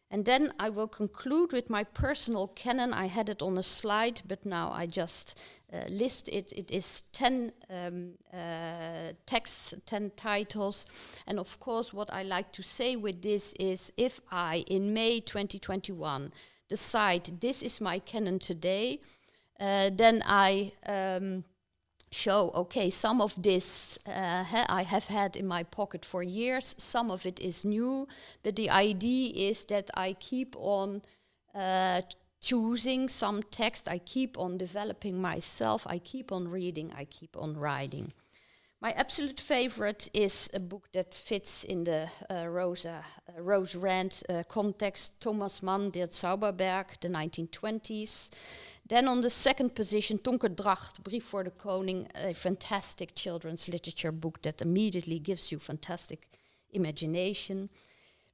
And then I will conclude with my personal canon. I had it on a slide, but now I just uh, list it. It is 10 um, uh, texts, 10 titles. And of course, what I like to say with this is if I, in May 2021, decide this is my canon today, uh, then I um, show, okay, some of this uh, ha I have had in my pocket for years, some of it is new, but the idea is that I keep on uh, choosing some text, I keep on developing myself, I keep on reading, I keep on writing. My absolute favorite is a book that fits in the uh, Rosa, uh, Rose Rand uh, context, Thomas Mann, Der Zauberberg, the 1920s. Then on the second position, Tonke Dragt, Brief voor de Koning, a fantastic children's literature book that immediately gives you fantastic imagination.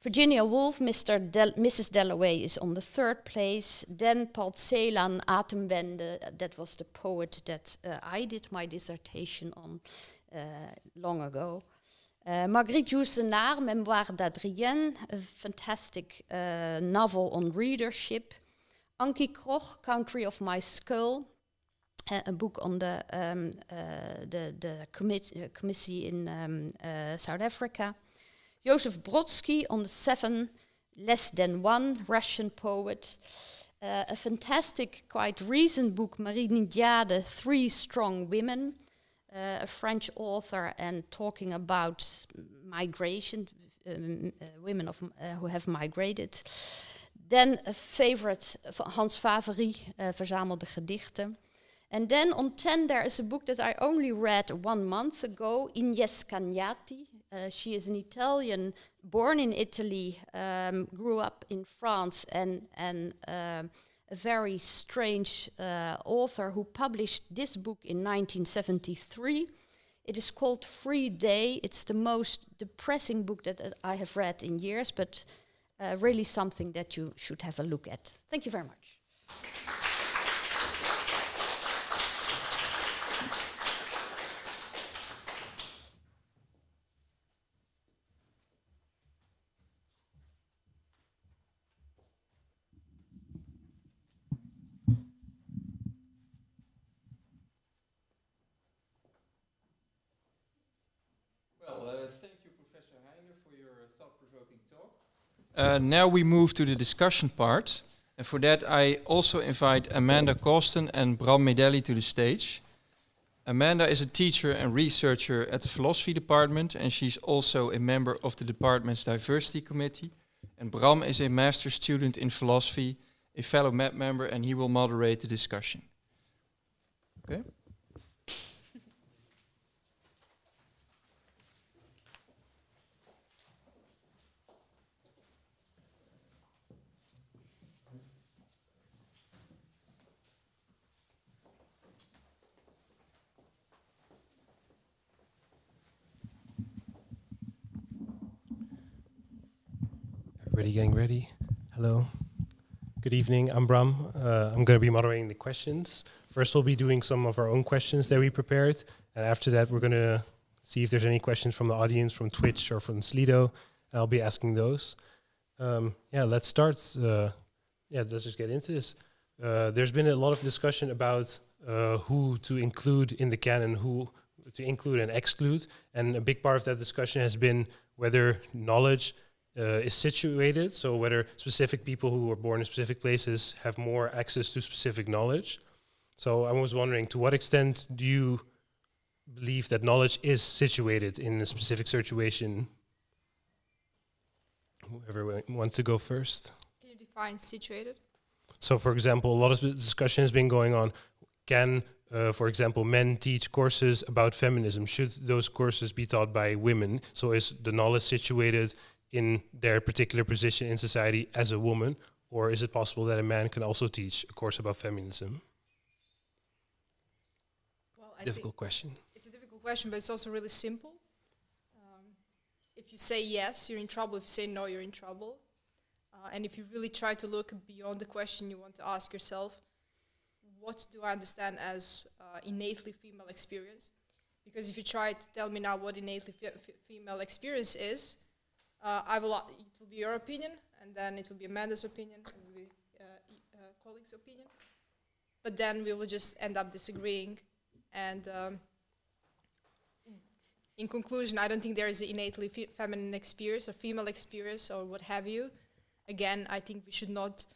Virginia Woolf, Mr. Del Mrs. Dalloway is on the third place. Then Paul Celan, Atemwende, that was the poet that uh, I did my dissertation on long ago. Uh, Marguerite Yourcenar, Mémoires d'Hadrien, a fantastic uh, novel on readership. Antjie Krog, Country of My Skull, uh, a book on the um, uh, the, the commit, uh, committee in um, South Africa. Joseph Brodsky on the Seven Less Than One, Russian poet. A fantastic, quite recent book, Marie NDiaye, Three Strong Women, uh, a French author, and talking about migration, um, women of, who have migrated. Then a favorite van Hans Faverey, uh, Verzamelde Gedichten. And then on 10 there is a book that I only read one month ago, Ines Cagnati. Uh, she is an Italian, born in Italy, um, grew up in France, and, and um, a very strange uh, author who published this book in 1973. It is called Free Day. It's the most depressing book that uh, I have read in years, but uh, really something that you should have a look at. Thank you very much. Uh, now we move to the discussion part. And for that, I also invite Amanda Coston and Bram Medelli to the stage. Amanda is a teacher and researcher at the philosophy department, and she's also a member of the department's diversity committee. And Bram is a master student in philosophy, a fellow MAP member, and he will moderate the discussion. Okay. Everybody getting ready? Hello. Good evening. I'm Bram. Uh, I'm going to be moderating the questions. First, we'll be doing some of our own questions that we prepared. And after that, we're going to see if there's any questions from the audience, from Twitch or from Slido. And I'll be asking those. Um, yeah, let's start. Uh, yeah, let's just get into this. Uh, there's been a lot of discussion about uh, who to include in the canon, who to include and exclude. And a big part of that discussion has been whether knowledge uh, is situated. So whether specific people who were born in specific places have more access to specific knowledge. So I was wondering, to what extent do you believe that knowledge is situated in a specific situation? Whoever wa- wants to go first. Can you define situated? So, for example, a lot of discussion has been going on. Can, uh, for example, men teach courses about feminism? Should those courses be taught by women? So, is the knowledge situated in their particular position in society as a woman, or is it possible that a man can also teach a course about feminism? Well, Difficult question. it's a difficult question, but it's also really simple. Um, if you say yes, you're in trouble. If you say no, you're in trouble. Uh, and if you really try to look beyond the question you want to ask yourself, what do I understand as uh, innately female experience? Because if you try to tell me now what innately fe- female experience is, uh, I will. It will be your opinion, and then it will be Amanda's opinion, and be uh, uh, colleagues' opinion. But then we will just end up disagreeing, and um, in conclusion, I don't think there is an innately fe- feminine experience or female experience or what have you. Again, I think we should not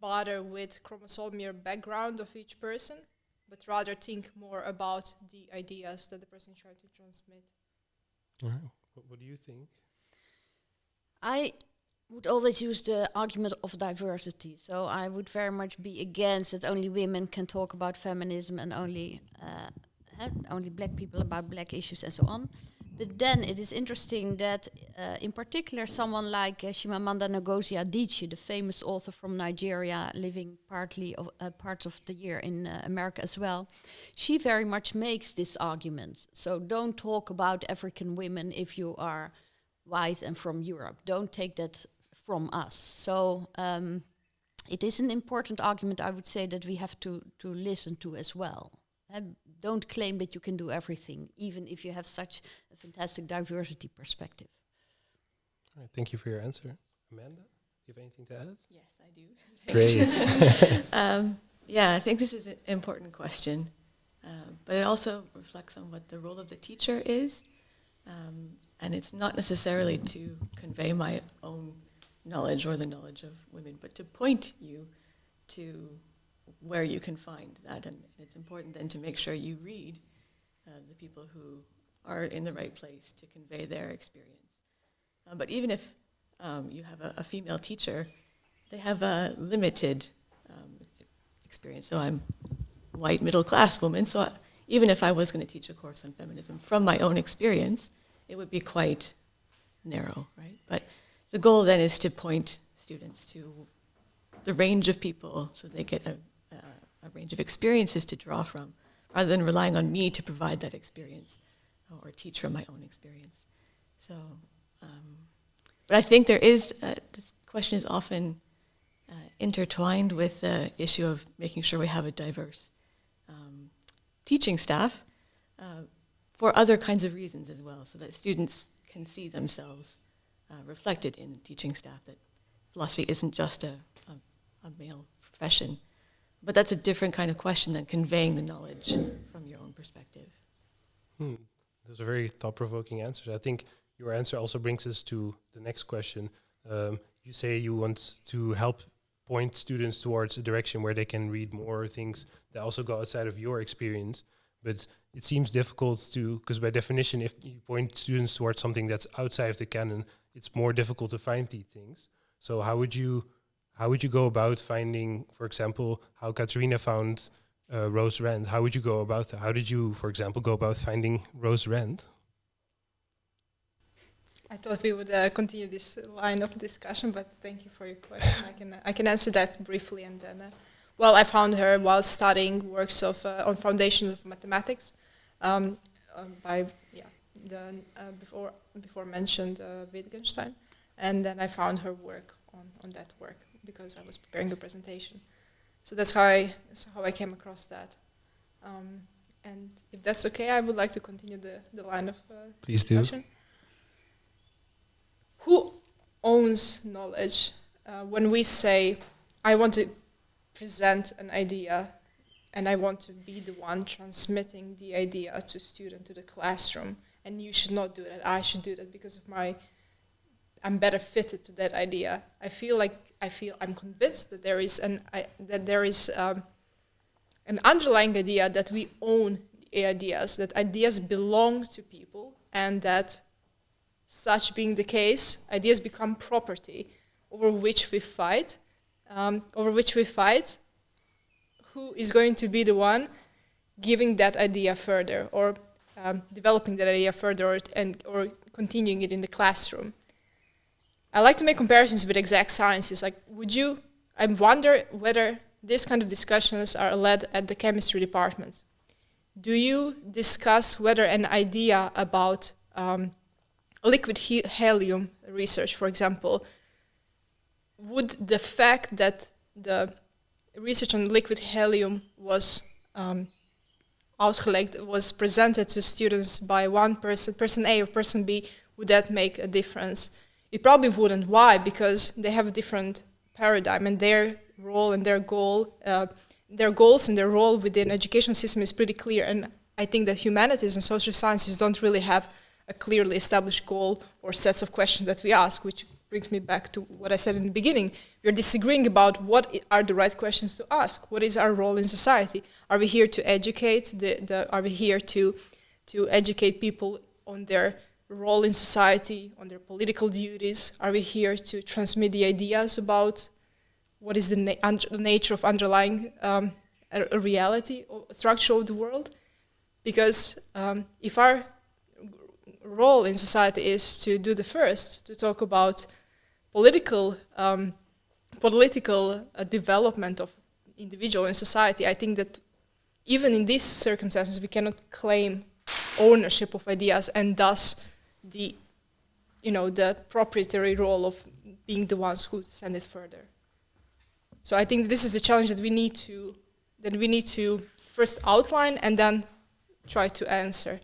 bother with chromosomal background of each person, but rather think more about the ideas that the person is trying to transmit. What, what do you think? I would always use the argument of diversity. So I would very much be against that only women can talk about feminism and only uh, eh, only black people about black issues and so on. But then it is interesting that, uh, in particular, someone like uh, Chimamanda Ngozi Adichie, the famous author from Nigeria, living partly of uh, parts of the year in uh, America as well, she very much makes this argument. So don't talk about African women if you are white and from Europe. Don't take that from us. So um, it is an important argument, I would say, that we have to, to listen to as well. Don't claim that you can do everything, even if you have such a fantastic diversity perspective. All right. Thank you for your answer. Amanda, you have anything to add? Yes, I do. Great. um, yeah, I think this is an important question, uh, but it also reflects on what the role of the teacher is, um, and it's not necessarily to convey my own knowledge or the knowledge of women, but to point you to where you can find that, and it's important then to make sure you read uh, the people who are in the right place to convey their experience. Um, but even if um, you have a, a female teacher, they have a limited um, experience. So I'm white middle class woman. So I, even if I was going to teach a course on feminism from my own experience, it would be quite narrow, right? But the goal then is to point students to the range of people so they get a, a, a range of experiences to draw from, rather than relying on me to provide that experience or teach from my own experience. So, um, but I think there is, uh, this question is often uh, intertwined with the issue of making sure we have a diverse um, teaching staff uh, for other kinds of reasons as well, so that students can see themselves uh, reflected in teaching staff, that philosophy isn't just a, a, a male profession. But that's a different kind of question than conveying the knowledge from your own perspective. Hmm. Those are very thought-provoking answers. I think your answer also brings us to the next question. Um, you say you want to help point students towards a direction where they can read more things that also go outside of your experience. But it seems difficult to, because by definition, if you point students towards something that's outside of the canon, it's more difficult to find these things. So how would you, how would you go about finding, for example, how Katarina found uh, Rose Rand? How would you go about that? How did you, for example, go about finding Rose Rand? I thought we would uh, continue this line of discussion, but thank you for your question. I can I can answer that briefly, and then, uh, well, I found her while studying works of uh, on foundations of mathematics, um, um, by yeah the uh, before before mentioned uh, Wittgenstein, and then I found her work on, on that work because I was preparing a presentation. So that's how I that's how I came across that. Um, and if that's okay, I would like to continue the, the line of uh, Please do. discussion. Who owns knowledge? Uh, when we say, I want to present an idea and I want to be the one transmitting the idea to student to the classroom, and you should not do that. I should do that because of my I'm better fitted to that idea. I feel like I feel I'm convinced that there is an I, that there is um, an underlying idea that we own ideas, that ideas belong to people, and that such being the case, ideas become property over which we fight, um, over which we fight. Who is going to be the one giving that idea further, or um, developing that idea further, or, and or continuing it in the classroom? I like to make comparisons with exact sciences. Like, would you? I wonder whether these kind of discussions are led at the chemistry departments. Do you discuss whether an idea about um, liquid he helium research, for example, would the fact that the research on liquid helium was um, was presented to students by one person, person A or person B, would that make a difference? It probably wouldn't. Why? Because they have a different paradigm and their role and their goal, uh, their goals and their role within education system is pretty clear. And I think that humanities and social sciences don't really have a clearly established goal or sets of questions that we ask, which brings me back to what I said in the beginning. We're disagreeing about what are the right questions to ask. What is our role in society? Are we here to educate? The, the, are we here to, to educate people on their role in society, on their political duties? Are we here to transmit the ideas about what is the, na nature of underlying um, a, a, reality, or structure of the world? Because um, if our role in society is to do the first, to talk about political um, political uh, development of individual and society, I think that even in these circumstances we cannot claim ownership of ideas and thus the you know the proprietary role of being the ones who send it further. So I think this is a challenge that we need to that we need to first outline and then try to answer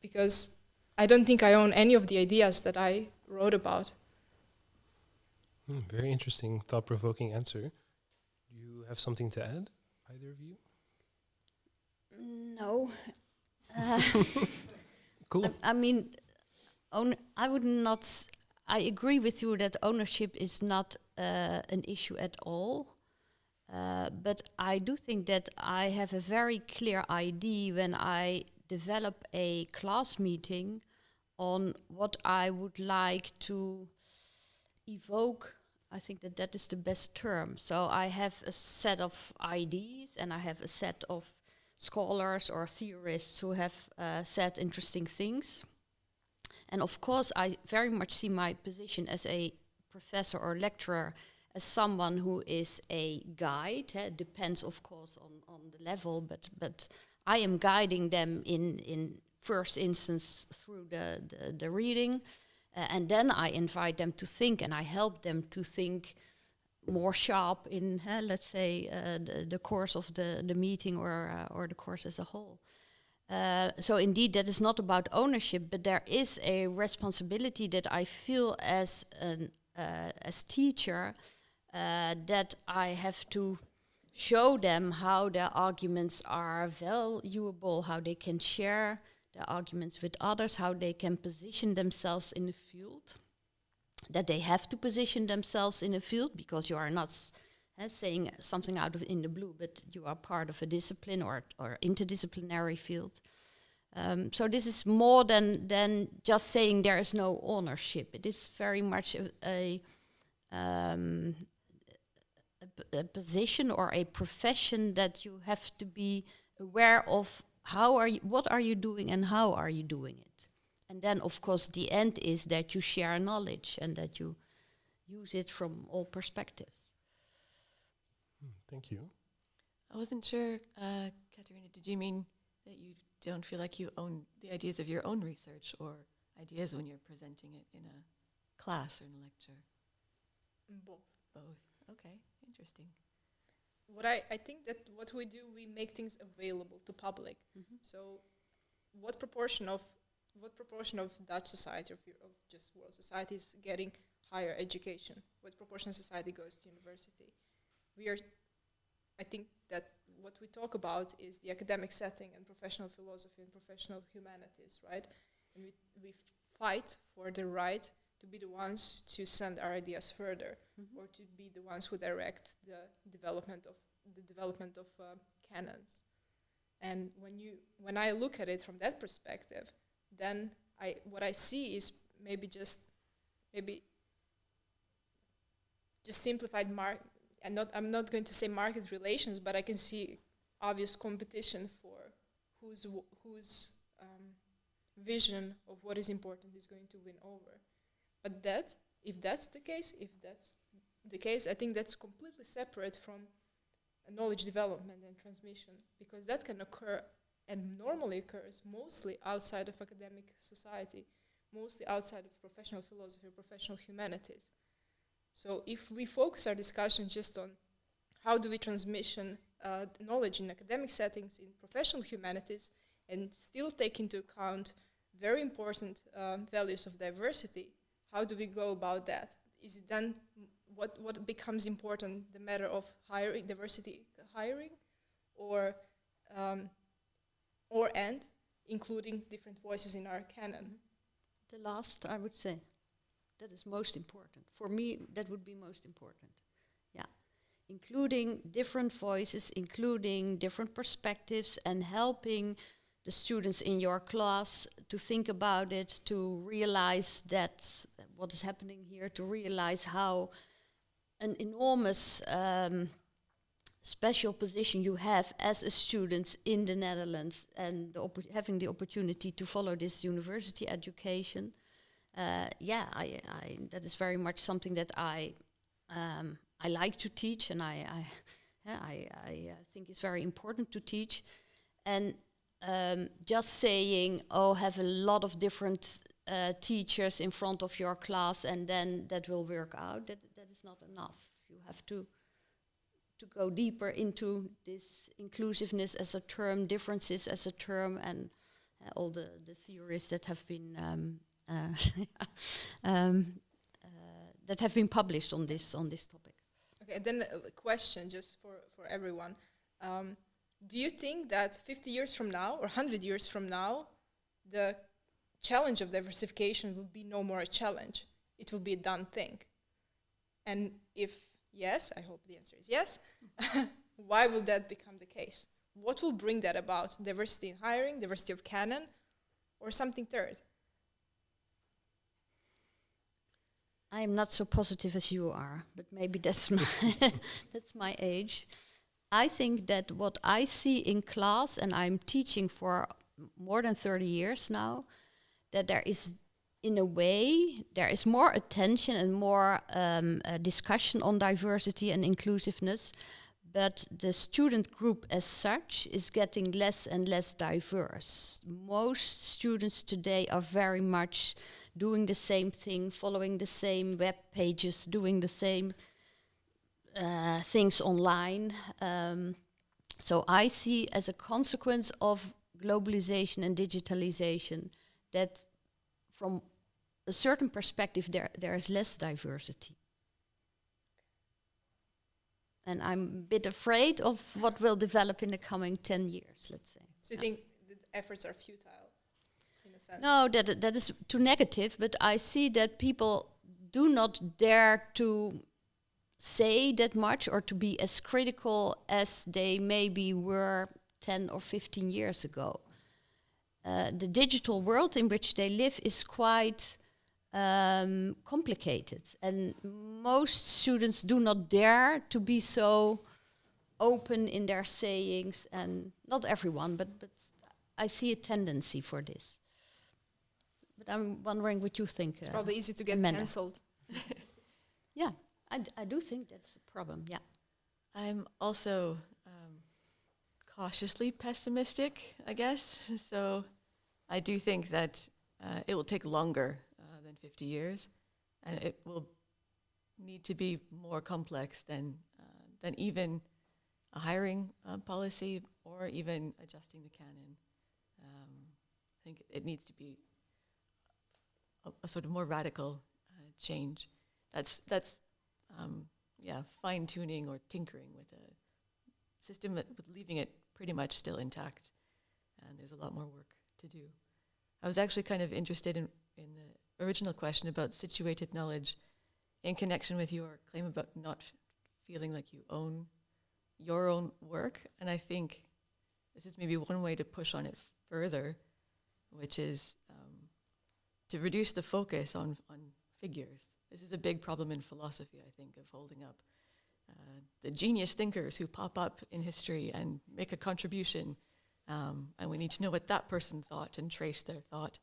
because I don't think I own any of the ideas that I wrote about. Hmm, very interesting, thought-provoking answer. Do you have something to add, either of you? No. Uh, cool. I, I mean, own, I would not. I agree with you that ownership is not uh, an issue at all. Uh, but I do think that I have a very clear idea when I develop a class meeting on what I would like to evoke. I think that that is the best term. So I have a set of ideas and I have a set of scholars or theorists who have uh, said interesting things. And of course, I very much see my position as a professor or lecturer as someone who is a guide. Eh, depends, of course, on, on the level, but but I am guiding them in in first instance through the the, the reading, uh, and then I invite them to think, and I help them to think more sharp in, uh, let's say, uh, the, the course of the the meeting or uh, or the course as a whole. Uh, so indeed, that is not about ownership, but there is a responsibility that I feel as an uh, as teacher that I have to show them how their arguments are valuable, how they can share their arguments with others, how they can position themselves in the field. That they have to position themselves in a field because you are not uh, saying something out of in the blue, but you are part of a discipline or or interdisciplinary field. Um, so this is more than than just saying there is no ownership. It is very much a, a, um, a, a position or a profession that you have to be aware of. How are you? What are you doing, and how are you doing it? And then, of course, the end is that you share knowledge and that you use it from all perspectives. Thank you. I wasn't sure, uh, Katarina, did you mean that you don't feel like you own the ideas of your own research or ideas when you're presenting it in a class or in a lecture? Both. Both. Okay, interesting. What I, I think that what we do, we make things available to public. Mhm. So, what proportion of what proportion of Dutch society, of, of just world society, is getting higher education? What proportion of society goes to university? We are, I think that what we talk about is the academic setting and professional philosophy and professional humanities, right? And we we fight for the right to be the ones to send our ideas further Mhm. or to be the ones who direct the development of the development of uh, canons. And when you when I look at it from that perspective, then I what I see is maybe just maybe just simplified mark and not I'm not going to say market relations, but I can see obvious competition for whose whose um, vision of what is important is going to win over. But that, if that's the case, if that's the case, I think that's completely separate from knowledge development and transmission because that can occur and normally occurs mostly outside of academic society, mostly outside of professional philosophy or professional humanities. So if we focus our discussion just on how do we transmission uh, knowledge in academic settings, in professional humanities, and still take into account very important um, values of diversity, how do we go about that? Is it then what, what becomes important, the matter of hiring, diversity hiring, or, um, or and including different voices in our canon? The last, I would say, that is most important. For me, that would be most important. Yeah. Including different voices, including different perspectives, and helping the students in your class to think about it, to realize that what is happening here, to realize how an enormous um, special position you have as a student in the Netherlands and the having the opportunity to follow this university education. Uh, yeah, I, I, that is very much something that I um, I like to teach, and I I, yeah, I, I uh, think it's very important to teach. And um, just saying, oh, have a lot of different uh, teachers in front of your class, and then that will work out. That that is not enough. You have to to go deeper into this inclusiveness as a term, differences as a term, and uh, all the, the theories that have been um, uh, um, uh, that have been published on this on this topic. Okay, then a question just for, for everyone. Um, do you think that 50 years from now or 100 years from now, the challenge of diversification will be no more a challenge? It will be a done thing. And if yes, I hope the answer is yes, why will that become the case? What will bring that about? Diversity in hiring, diversity of canon, or something third? I am not so positive as you are, but maybe that's my that's my age. I think that what I see in class, and I'm teaching for more than 30 years now, that there is, in a way, there is more attention and more um, uh, discussion on diversity and inclusiveness, but the student group as such is getting less and less diverse. Most students today are very much doing the same thing, following the same web pages, doing the same uh, things online. Um, so I see as a consequence of globalization and digitalization that from a certain perspective there there is less diversity. And I'm a bit afraid of what will develop in the coming 10 years, let's say. So you think the efforts are futile, in a sense? No, that that is too negative. But I see that people do not dare to say that much or to be as critical as they maybe were ten or fifteen years ago. Uh, the digital world in which they live is quite um, complicated, and most students do not dare to be so open in their sayings, and not everyone, but but I see a tendency for this. But I'm wondering what you think. It's uh, probably easy to get cancelled. yeah, I, do think that's a problem. Yeah. I'm also um, cautiously pessimistic, I guess. So I do think that uh, it will take longer uh, than 50 years, and it will need to be more complex than uh, than even a hiring uh, policy or even adjusting the canon. Um, I think it needs to be a, a sort of more radical uh, change. That's that's um, yeah, fine tuning or tinkering with a system with leaving it pretty much still intact. And there's a lot more work to do. I was actually kind of interested in, in the original question about situated knowledge in connection with your claim about not feeling like you own your own work. And I think this is maybe one way to push on it further, which is um, to reduce the focus on, on figures. This is a big problem in philosophy, I think, of holding up uh, the genius thinkers who pop up in history and make a contribution. Um, and we need to know what that person thought and trace their thought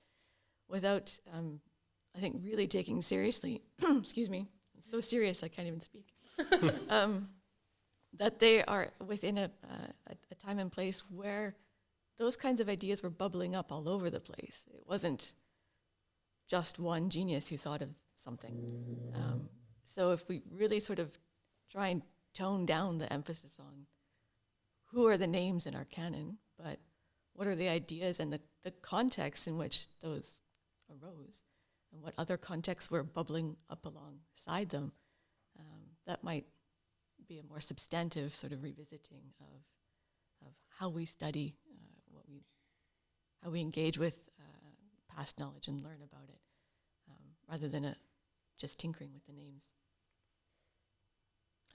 without, um, I think, really taking seriously, excuse me, it's so serious I can't even speak, um, that they are within a, uh, a, a time and place where those kinds of ideas were bubbling up all over the place. It wasn't just one genius who thought of something. Um, so if we really sort of try and tone down the emphasis on who are the names in our canon, but what are the ideas and the, the context in which those arose, and what other contexts were bubbling up alongside them, um, that might be a more substantive sort of revisiting of, of how we study, uh, what we, how we engage with uh, past knowledge and learn about it, um, rather than a, just tinkering with the names.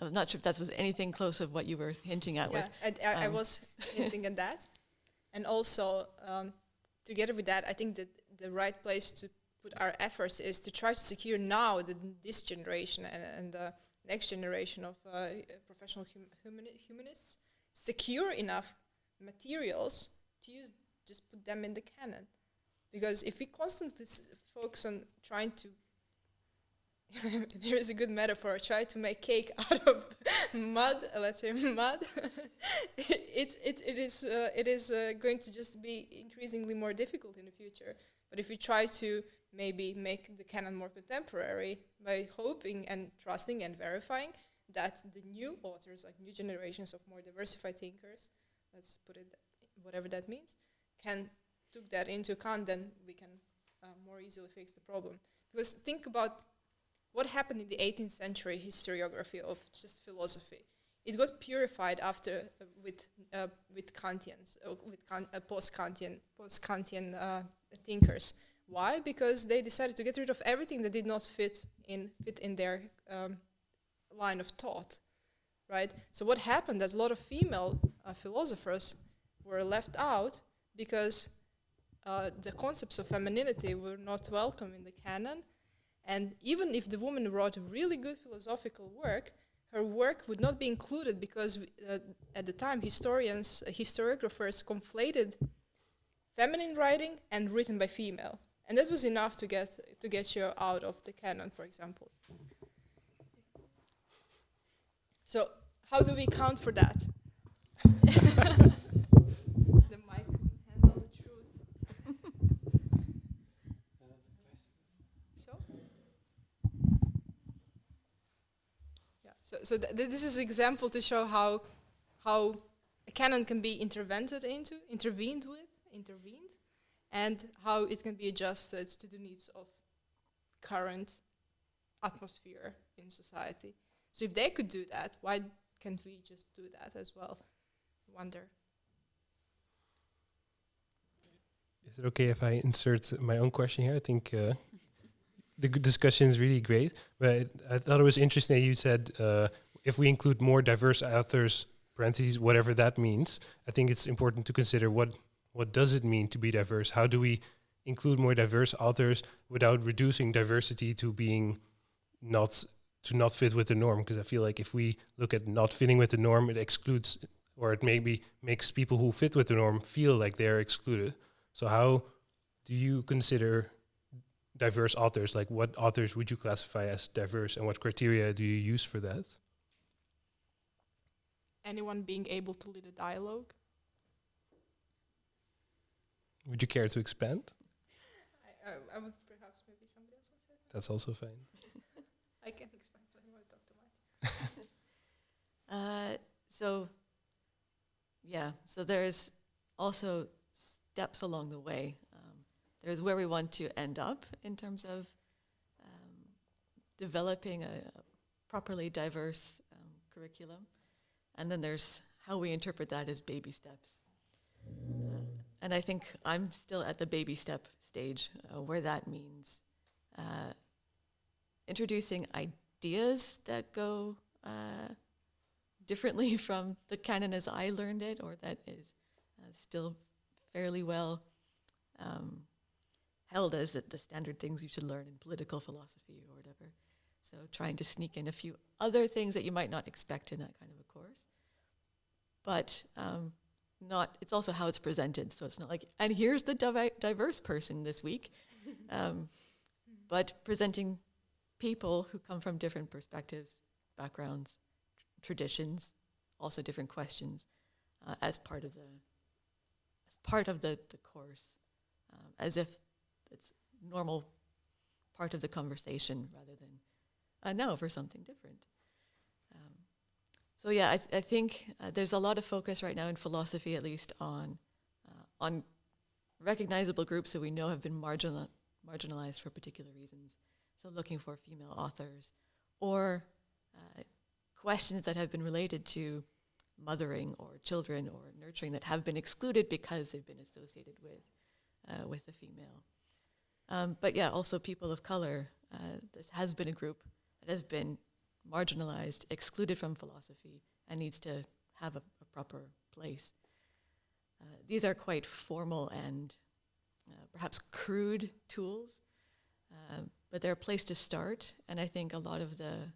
I'm not sure if that was anything close of what you were hinting at. Yeah, With. I, I, I um, was hinting at that. And also, um, together with that, I think that the right place to put our efforts is to try to secure now that this generation and, and the next generation of uh, professional hum- humani- humanists secure enough materials to use, just put them in the canon. Because if we constantly s- focus on trying to there is a good metaphor. Try to make cake out of mud. Let's say mud. it, it, it is uh, it is uh, going to just be increasingly more difficult in the future. But if we try to maybe make the canon more contemporary by hoping and trusting and verifying that the new authors, like new generations of more diversified thinkers, let's put it whatever that means, can took that into account, then we can uh, more easily fix the problem. Because think about what happened in the 18th century historiography of just philosophy. It got purified after uh, with uh, with Kantians, uh, with kan- uh, post-Kantian post-Kantian uh, thinkers. Why? Because they decided to get rid of everything that did not fit in fit in their um, line of thought, right? So what happened? That a lot of female uh, philosophers were left out because the concepts of femininity were not welcome in the canon, and even if the woman wrote a really good philosophical work, her work would not be included because uh, at the time historians, uh, historiographers conflated feminine writing and written by female, and that was enough to get to get you out of the canon, for example. So how do we count for that? the mic can handle the truth. so. Yeah. So, th- th- this is an example to show how how a canon can be intervened into, intervened with, intervened, and how it can be adjusted to the needs of current atmosphere in society. So if they could do that, why can't we just do that as well? Wonder. Is it okay if I insert my own question here? I think uh, the discussion is really great, but I thought it was interesting that you said uh, if we include more diverse authors, parentheses, whatever that means. I think it's important to consider what what does it mean to be diverse. How do we include more diverse authors without reducing diversity to being not to not fit with the norm? Because I feel like if we look at not fitting with the norm, it excludes or it maybe makes people who fit with the norm feel like they're excluded. So how do you consider diverse authors? Like what authors would you classify as diverse and what criteria do you use for that? Anyone being able to lead a dialogue? Would you care to expand? I, I, I would perhaps maybe somebody else would say. That's also fine. I can expand, but I don't want to talk too much. Uh, so, yeah, so there's also steps along the way. Um, there's where we want to end up in terms of um, developing a, a properly diverse um, curriculum. And then there's how we interpret that as baby steps. Uh, and I think I'm still at the baby step stage, uh, where that means uh, introducing ideas that go uh, differently from the canon as I learned it, or that is uh, still fairly well um, held as the, the standard things you should learn in political philosophy or whatever. So trying to sneak in a few other things that you might not expect in that kind of a course. But um, not, it's also how it's presented. So it's not like, and here's the divi- diverse person this week. um, but presenting people who come from different perspectives, backgrounds, tr- traditions, also different questions, uh, as part of the as part of the, the course, um, as if it's normal part of the conversation rather than uh, no for something different. Um, so yeah, I, th- I think uh, there's a lot of focus right now in philosophy, at least on uh, on recognizable groups that we know have been marginal marginalized for particular reasons. So looking for female authors or uh, questions that have been related to mothering or children or nurturing that have been excluded because they've been associated with uh, with a female. Um, but yeah, also people of color. Uh, this has been a group that has been marginalized, excluded from philosophy, and needs to have a, a proper place. Uh, these are quite formal and uh, perhaps crude tools, uh, but they're a place to start. And I think a lot of the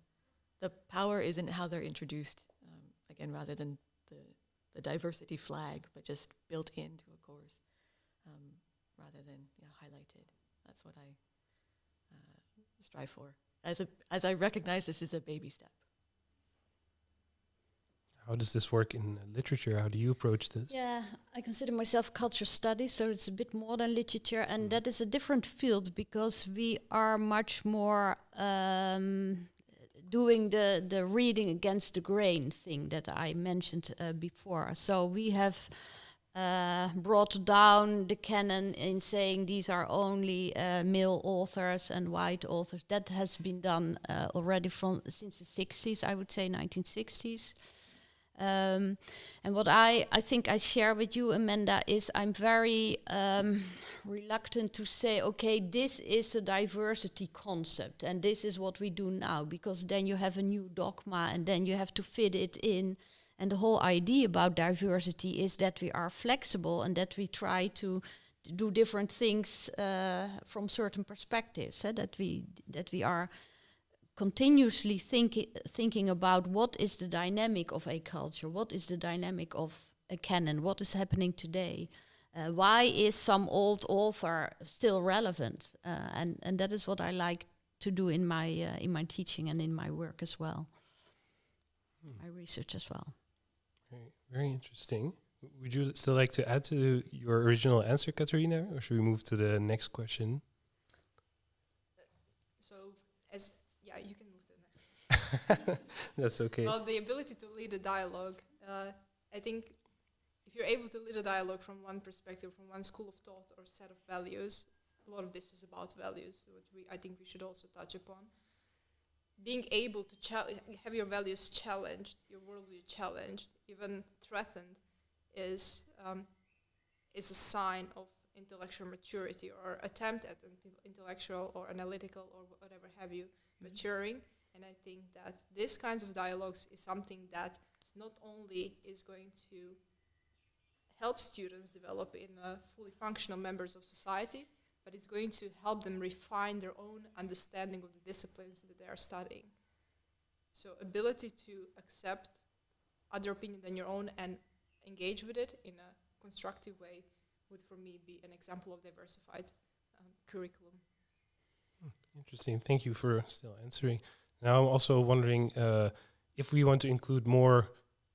the power is in how they're introduced. Um, again, rather than the the diversity flag, but just built into a course, um, rather than yeah, highlighted. That's what I uh, strive for. As a as I recognize this is a baby step. How does this work in literature? How do you approach this? Yeah, I consider myself culture studies, so it's a bit more than literature, and Mm. that is a different field because we are much more um, doing the the reading against the grain thing that I mentioned uh, before. So we have uh, brought down the canon in saying these are only uh, male authors and white authors. That has been done uh, already from since the 60s, I would say 1960s. Um, and what I, I think I share with you, Amanda, is I'm very um, reluctant to say, okay, this is a diversity concept and this is what we do now, because then you have a new dogma and then you have to fit it in. And the whole idea about diversity is that we are flexible and that we try to do different things uh, from certain perspectives. eh, that we that we are continuously thinking thinking about what is the dynamic of a culture, what is the dynamic of a canon, what is happening today. Uh, why is some old author still relevant? Uh, and and that is what I like to do in my uh, in my teaching and in my work as well, Hmm. my research as well. Very, interesting. Would you still like to add to your original answer, Katarina, or should we move to the next question? So, as yeah, you can move to the next. That's okay. Well, the ability to lead a dialogue. Uh, I think if you're able to lead a dialogue from one perspective, from one school of thought or set of values, a lot of this is about values, which we I think we should also touch upon. Being able to have your values challenged, your worldview challenged, even threatened, is um, is a sign of intellectual maturity or attempt at intellectual or analytical or whatever have you maturing. And I think that this kinds of dialogues is something that not only is going to help students develop in uh, fully functional members of society, but it's going to help them refine their own understanding of the disciplines that they are studying. So ability to accept other opinion than your own and engage with it in a constructive way would for me be an example of diversified um, curriculum. Interesting. Thank you for still answering. Now, I'm also wondering uh, if we want to include more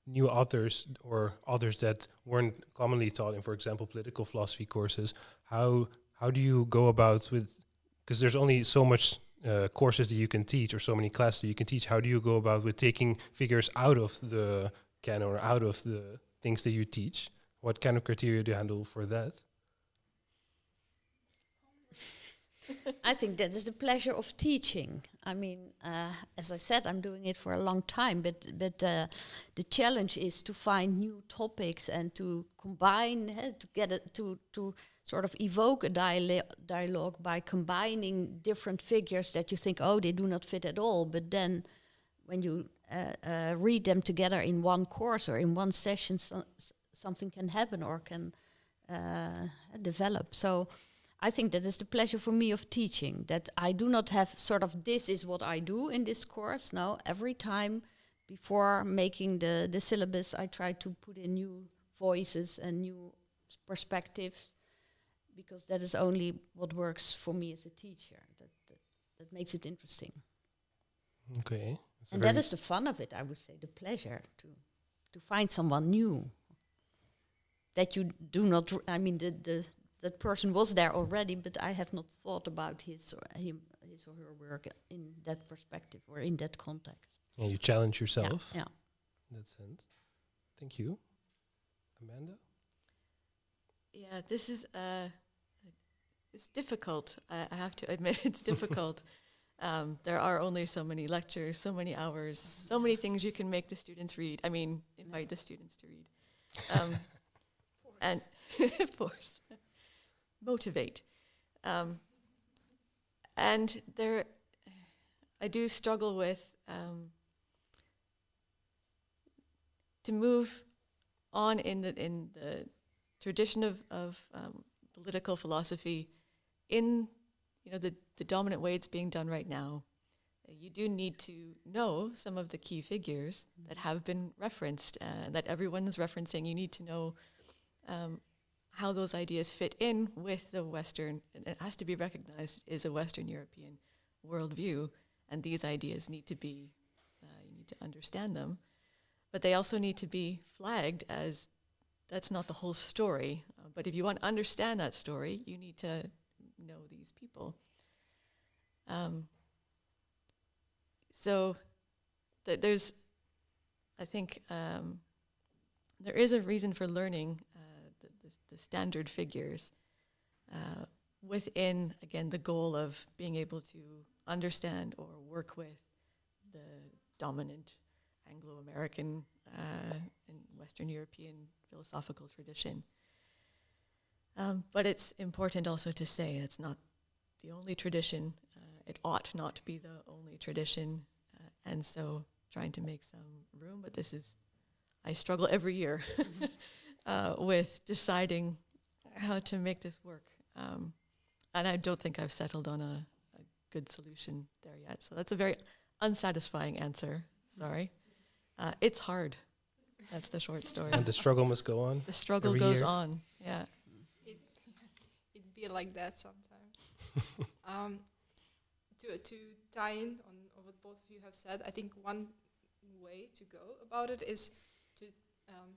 new authors or authors that weren't commonly taught in, for example, political philosophy courses. How how do you go about with? Because there's only so much uh, courses that you can teach, or so many classes that you can teach. How do you go about with taking figures out of the canon or out of the things that you teach? What kind of criteria do you handle for that? I think that is the pleasure of teaching. I mean, uh, as I said, I'm doing it for a long time, but but uh, the challenge is to find new topics and to combine, uh, to get it to to sort of evoke a dialo- dialogue by combining different figures that you think, oh, they do not fit at all, but then when you uh, uh, read them together in one course or in one session, so something can happen or can uh, develop. So I think that is the pleasure for me of teaching, that I do not have sort of this is what I do in this course. No, every time before making the, the syllabus, I try to put in new voices and new perspectives because that is only what works for me as a teacher. That, that, that makes it interesting. Okay. That's and that is the fun of it, I would say, the pleasure to to find someone new that you do not. r- I mean, the, the that person was there already, but I have not thought about his or him, his or her work in that perspective or in that context. yeah, you challenge Yeah, yourself Yeah. in that sense. Thank you. Amanda? Yeah, this is uh, it's difficult. I, I have to admit, it's difficult. Um, there are only so many lectures, so many hours, so many things you can make the students read. I mean, invite the students to read, um, and force, motivate. Um, and there, I do struggle with um, to move on in the in the tradition of, of um, political philosophy in you know the, the dominant way it's being done right now you do need to know some of the key figures that have been referenced uh, that everyone's referencing you need to know um, how those ideas fit in with the western and it has to be recognized is a western european worldview and these ideas need to be uh, you need to understand them but they also need to be flagged as that's not the whole story. Uh, but if you want to understand that story, you need to know these people. Um, so th- there's, I think, um, there is a reason for learning uh, the, the, the standard figures uh, within, again, the goal of being able to understand or work with the dominant Anglo-American uh, and Western European philosophical tradition. Um, but it's important also to say it's not the only tradition. Uh, it ought not to be the only tradition, uh, and so trying to make some room. But this is, I struggle every year uh, with deciding how to make this work, um, and I don't think I've settled on a, a good solution there yet. So that's a very unsatisfying answer. Sorry. Uh, it's hard. That's the short story. And the struggle must go on. The struggle goes year. on. Yeah. It like that sometimes. um, to to tie in on, on what both of you have said, I think one way to go about it is to um,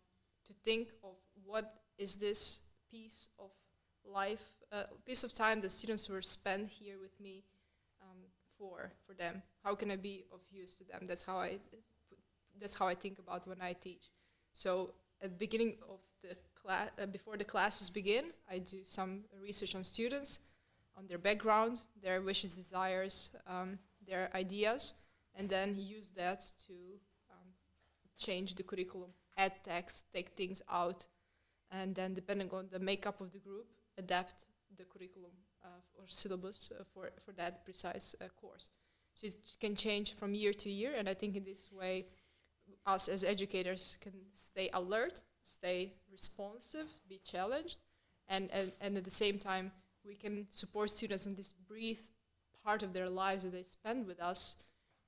to think of what is this piece of life, uh, piece of time the students were spent here with me um, for for them. How can I be of use to them? That's how I that's how I think about when I teach. So at the beginning of the class, uh, before the classes begin, I do some research on students, on their background, their wishes, desires, um, their ideas, and then use that to um, change the curriculum, add text, take things out, and then depending on the makeup of the group, adapt the curriculum uh, or syllabus uh, for, for that precise uh, course. So it can change from year to year, and I think in this way, us as educators can stay alert, stay responsive, be challenged, and, and, and at the same time, we can support students in this brief part of their lives that they spend with us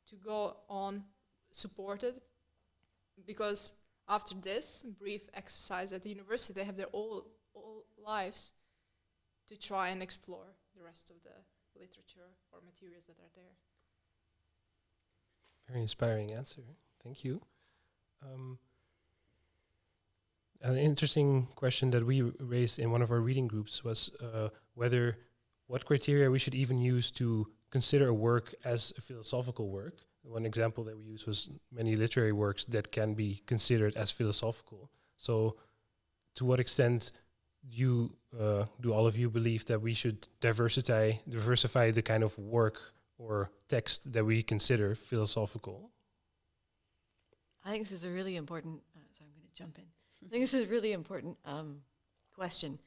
to go on supported because after this brief exercise at the university, they have their all, all lives to try and explore the rest of the literature or materials that are there. Very inspiring answer. Thank you. Um, an interesting question that we raised in one of our reading groups was uh, whether what criteria we should even use to consider a work as a philosophical work. One example that we used was many literary works that can be considered as philosophical. So, to what extent do you uh, do all of you believe that we should diversify diversify the kind of work or text that we consider philosophical? I think this is a really important. Uh, so I'm going to jump in. I think this is a really important um, question.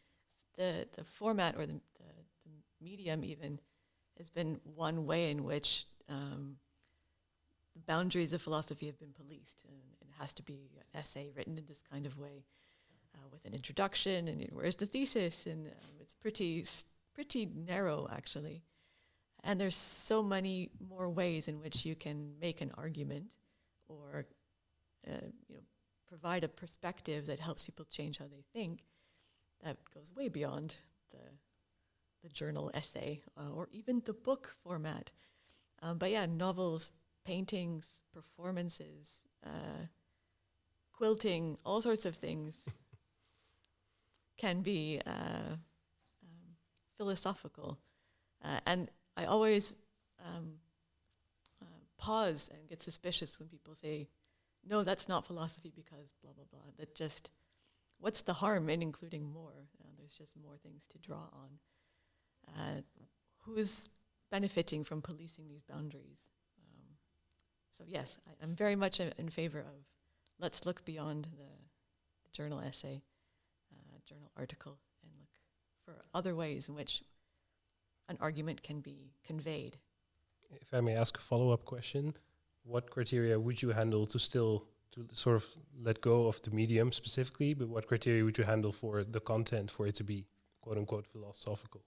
The the format or the, the, the medium even has been one way in which um, the boundaries of philosophy have been policed. And it has to be an essay written in this kind of way, uh, with an introduction, and where's the thesis, and um, it's pretty pretty narrow actually. And there's so many more ways in which you can make an argument, or uh, you know, provide a perspective that helps people change how they think. That goes way beyond the the journal essay uh, or even the book format. Um, but yeah, novels, paintings, performances, uh, quilting, all sorts of things can be uh, um, philosophical. Uh, and I always um, uh, pause and get suspicious when people say, no, that's not philosophy because blah, blah, blah. That just, what's the harm in including more? Uh, there's just more things to draw on. Uh, who's benefiting from policing these boundaries? Um, so yes, I, I'm very much in favor of let's look beyond the, the journal essay, uh, journal article, and look for other ways in which an argument can be conveyed. If I may ask a follow-up question, what criteria would you handle to still to sort of let go of the medium specifically, but what criteria would you handle for the content for it to be quote unquote philosophical?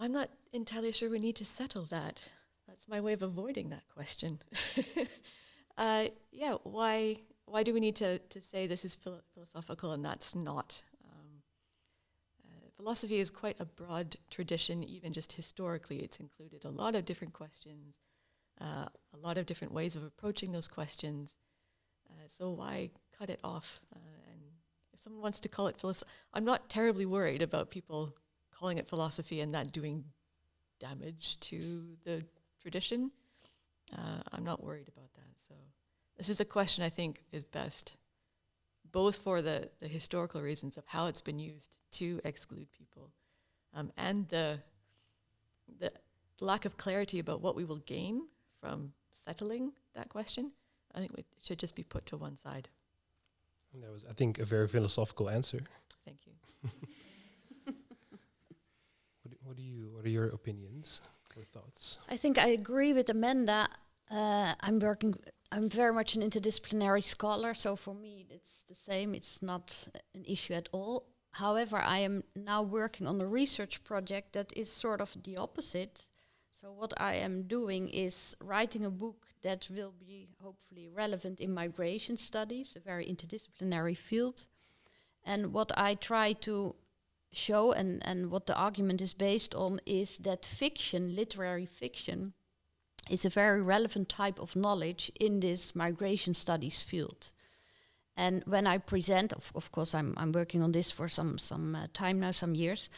I'm not entirely sure we need to settle that. That's my way of avoiding that question. uh, yeah, why why do we need to, to say this is philo- philosophical and that's not? Um, uh, philosophy is quite a broad tradition, even just historically. It's included a lot of different questions, uh, a lot of different ways of approaching those questions. Uh, so why cut it off? Uh, and if someone wants to call it philosophy, I'm not terribly worried about people calling it philosophy and that doing damage to the tradition. Uh, I'm not worried about that. So this is a question I think is best, both for the, the historical reasons of how it's been used to exclude people, um, and the the lack of clarity about what we will gain from settling that question. I think it should just be put to one side. And that was, I think, a very philosophical answer. Thank you. What do, what do you? What are your opinions or thoughts? I think I agree with Amanda. Uh, I'm working. I'm very much an interdisciplinary scholar, so for me it's the same. It's not an issue at all. However, I am now working on a research project that is sort of the opposite. So what I am doing is writing a book that will be hopefully relevant in migration studies, a very interdisciplinary field. And what I try to show and, and what the argument is based on is that fiction, literary fiction, is a very relevant type of knowledge in this migration studies field. And when I present, of, of course, I'm, I'm working on this for some, some uh, time now, some years.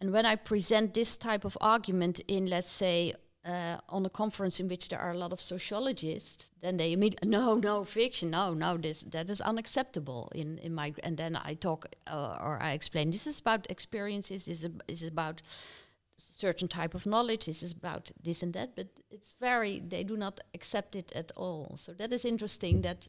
And when I present this type of argument in, let's say, uh, on a conference in which there are a lot of sociologists, then they immediately no, no fiction, no, no, this that is unacceptable in in my. And then I talk uh, or I explain this is about experiences, this is, is about certain type of knowledge, this is about this and that, but it's very they do not accept it at all. So that is interesting that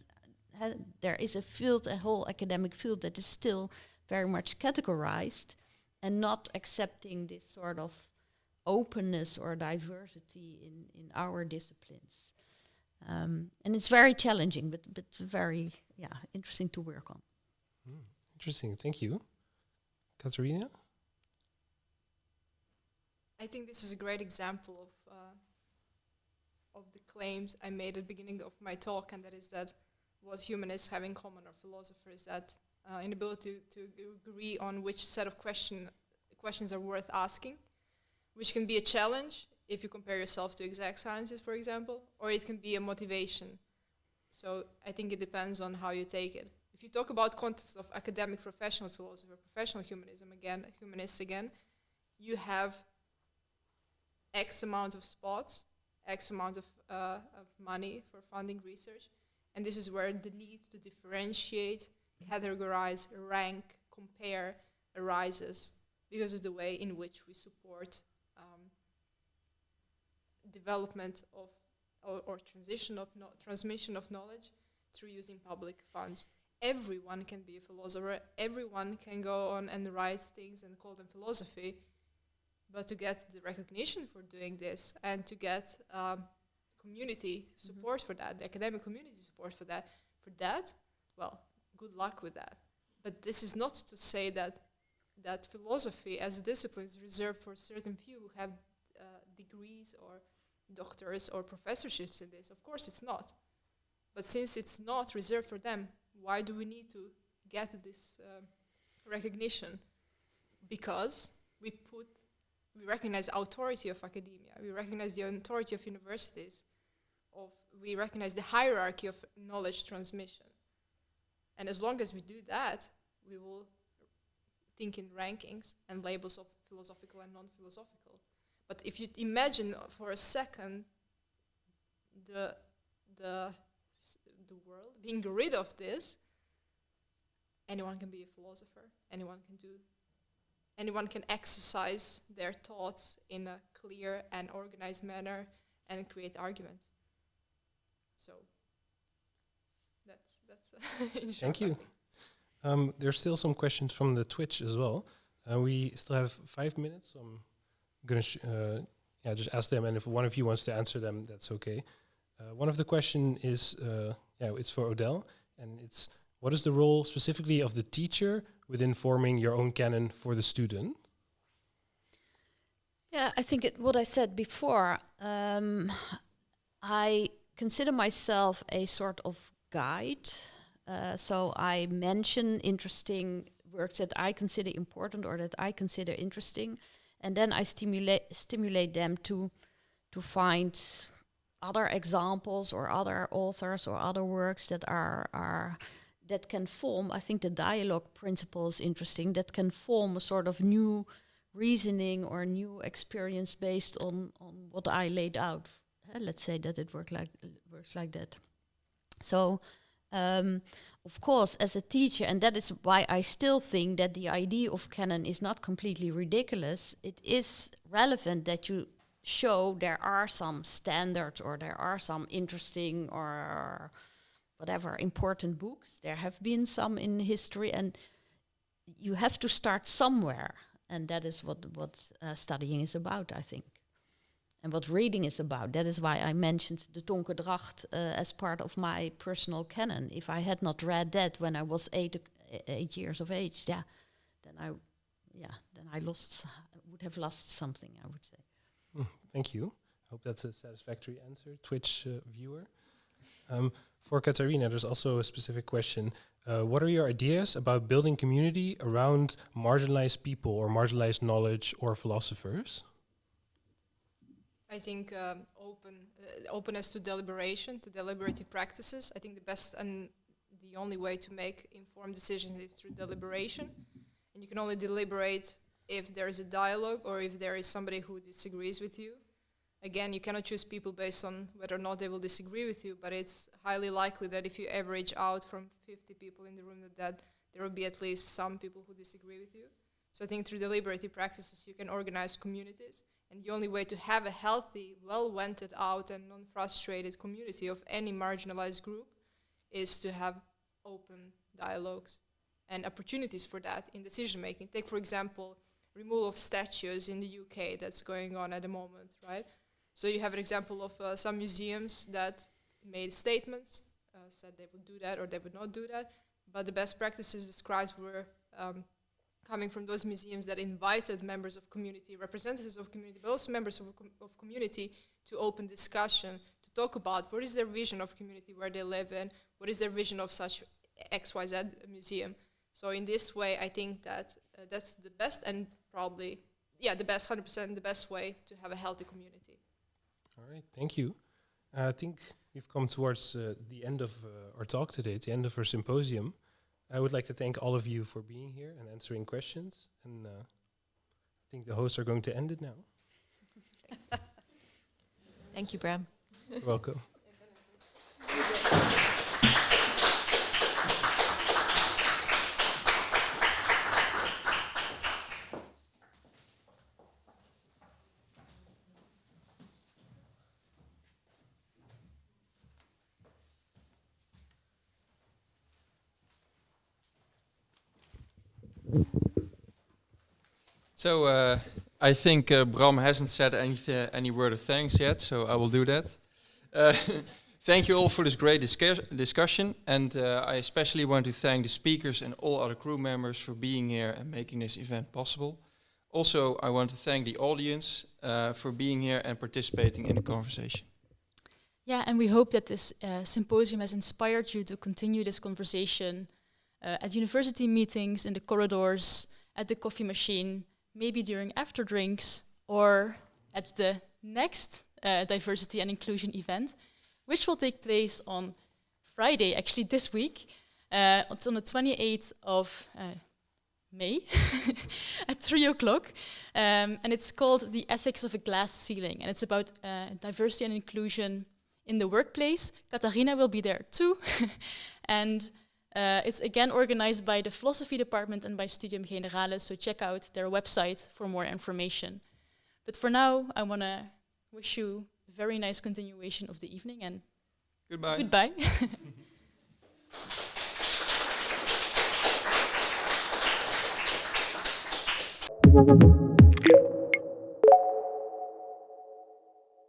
uh, there is a field, a whole academic field that is still very much categorized and not accepting this sort of openness or diversity in, in our disciplines. Um, and it's very challenging, but, but very yeah, interesting to work on. Hmm, interesting. Thank you. Katarina? I think this is a great example of uh, of the claims I made at the beginning of my talk, and that is that what humanists have in common or philosophers that uh, inability to, to agree on which set of question questions are worth asking, which can be a challenge if you compare yourself to exact sciences, for example, or it can be a motivation. So I think it depends on how you take it. If you talk about context of academic professional philosophy or professional humanism again, humanists again, you have X amount of spots, X amount of, uh, of money for funding research, and this is where the need to differentiate, categorize, rank, compare arises because of the way in which we support um, development of or, or transition of no transmission of knowledge through using public funds. Everyone can be a philosopher. Everyone can go on and write things and call them philosophy. But to get the recognition for doing this and to get um, community support for that, the academic community support for that, for that, well, good luck with that. But this is not to say that that philosophy as a discipline is reserved for certain few who have uh, degrees or doctors or professorships in this. Of course, it's not. But since it's not reserved for them, why do we need to get this um recognition? Because we put, we recognize authority of academia, we recognize the authority of universities, of we recognize the hierarchy of knowledge transmission. And as long as we do that, we will think in rankings and labels of philosophical and non-philosophical. But if you imagine for a second the the the world being rid of this, anyone can be a philosopher. Anyone can do. Anyone can exercise their thoughts in a clear and organized manner and create arguments. So that's that's. Thank you. Um, there's still some questions from the Twitch as well. Uh, we still have five minutes. So I'm gonna sh- uh, yeah just ask them, and if one of you wants to answer them, that's okay. Uh, one of the question is uh, yeah it's for Odile, and it's what is the role specifically of the teacher within forming your own canon for the student? Yeah, I think it, what I said before, um, I consider myself a sort of guide. Uh, so I mention interesting works that I consider important or that I consider interesting, and then I stimulate stimulate them to to find other examples or other authors or other works that are are that can form. I think the dialogue principle is interesting. That can form a sort of new reasoning or new experience based on on what I laid out. Uh, let's say that it work like works like that. So, um, of course, as a teacher, and that is why I still think that the idea of canon is not completely ridiculous. It is relevant that you show there are some standards or there are some interesting or whatever important books. There have been some in history, and you have to start somewhere and that is what what uh, studying is about, I think, and what reading is about. That is why I mentioned the Tonke Dragt uh, as part of my personal canon. If I had not read that when I was eight uh, eight years of age, yeah, then I, yeah, then I lost would have lost something. I would say. Thank you. I hope that's a satisfactory answer, Twitch uh, viewer. Um, for Katarina, there's also a specific question. Uh, what are your ideas about building community around marginalized people or marginalized knowledge or philosophers? I think um, open uh, openness to deliberation, to deliberative practices. I think the best and the only way to make informed decisions is through deliberation, and you can only deliberate if there is a dialogue or if there is somebody who disagrees with you. Again, you cannot choose people based on whether or not they will disagree with you, but it's highly likely that if you average out from 50 people in the room, that, that there will be at least some people who disagree with you. So I think through deliberative practices, you can organize communities. And the only way to have a healthy, well vented out, and non frustrated community of any marginalized group is to have open dialogues and opportunities for that in decision making. Take, for example, removal of statues in the UK that's going on at the moment, right? So you have an example of uh, some museums that made statements, uh, said they would do that or they would not do that, but the best practices described were um, coming from those museums that invited members of community, representatives of community, but also members of, com- of community to open discussion, to talk about what is their vision of community where they live in, what is their vision of such XYZ museum. So in this way, I think that uh, that's the best and probably, yeah, the best, 100% the best way to have a healthy community. All right, thank you. Uh, I think we've come towards uh, the end of uh, our talk today, the end of our symposium. I would like to thank all of you for being here and answering questions. And uh, I think the hosts are going to end it now. Thank you, Bram. You're welcome. So uh, I think uh, Bram hasn't said any, any word of thanks yet, so I will do that. Uh, thank you all for this great discuss discussion, and uh, I especially want to thank the speakers and all other crew members for being here and making this event possible. Also, I want to thank the audience uh, for being here and participating in the conversation. Yeah, and we hope that this uh, symposium has inspired you to continue this conversation at university meetings, in the corridors, at the coffee machine, maybe during after drinks, or at the next uh, diversity and inclusion event, which will take place on Friday, actually this week. Uh, it's on the 28th of uh, May at 3 o'clock. Um, and it's called The Ethics of a Glass Ceiling. And it's about uh, diversity and inclusion in the workplace. Katarina will be there too. and uh, it's again organized by the philosophy department and by Studium Generale, so check out their website for more information. But for now, I want to wish you a very nice continuation of the evening and goodbye. Goodbye.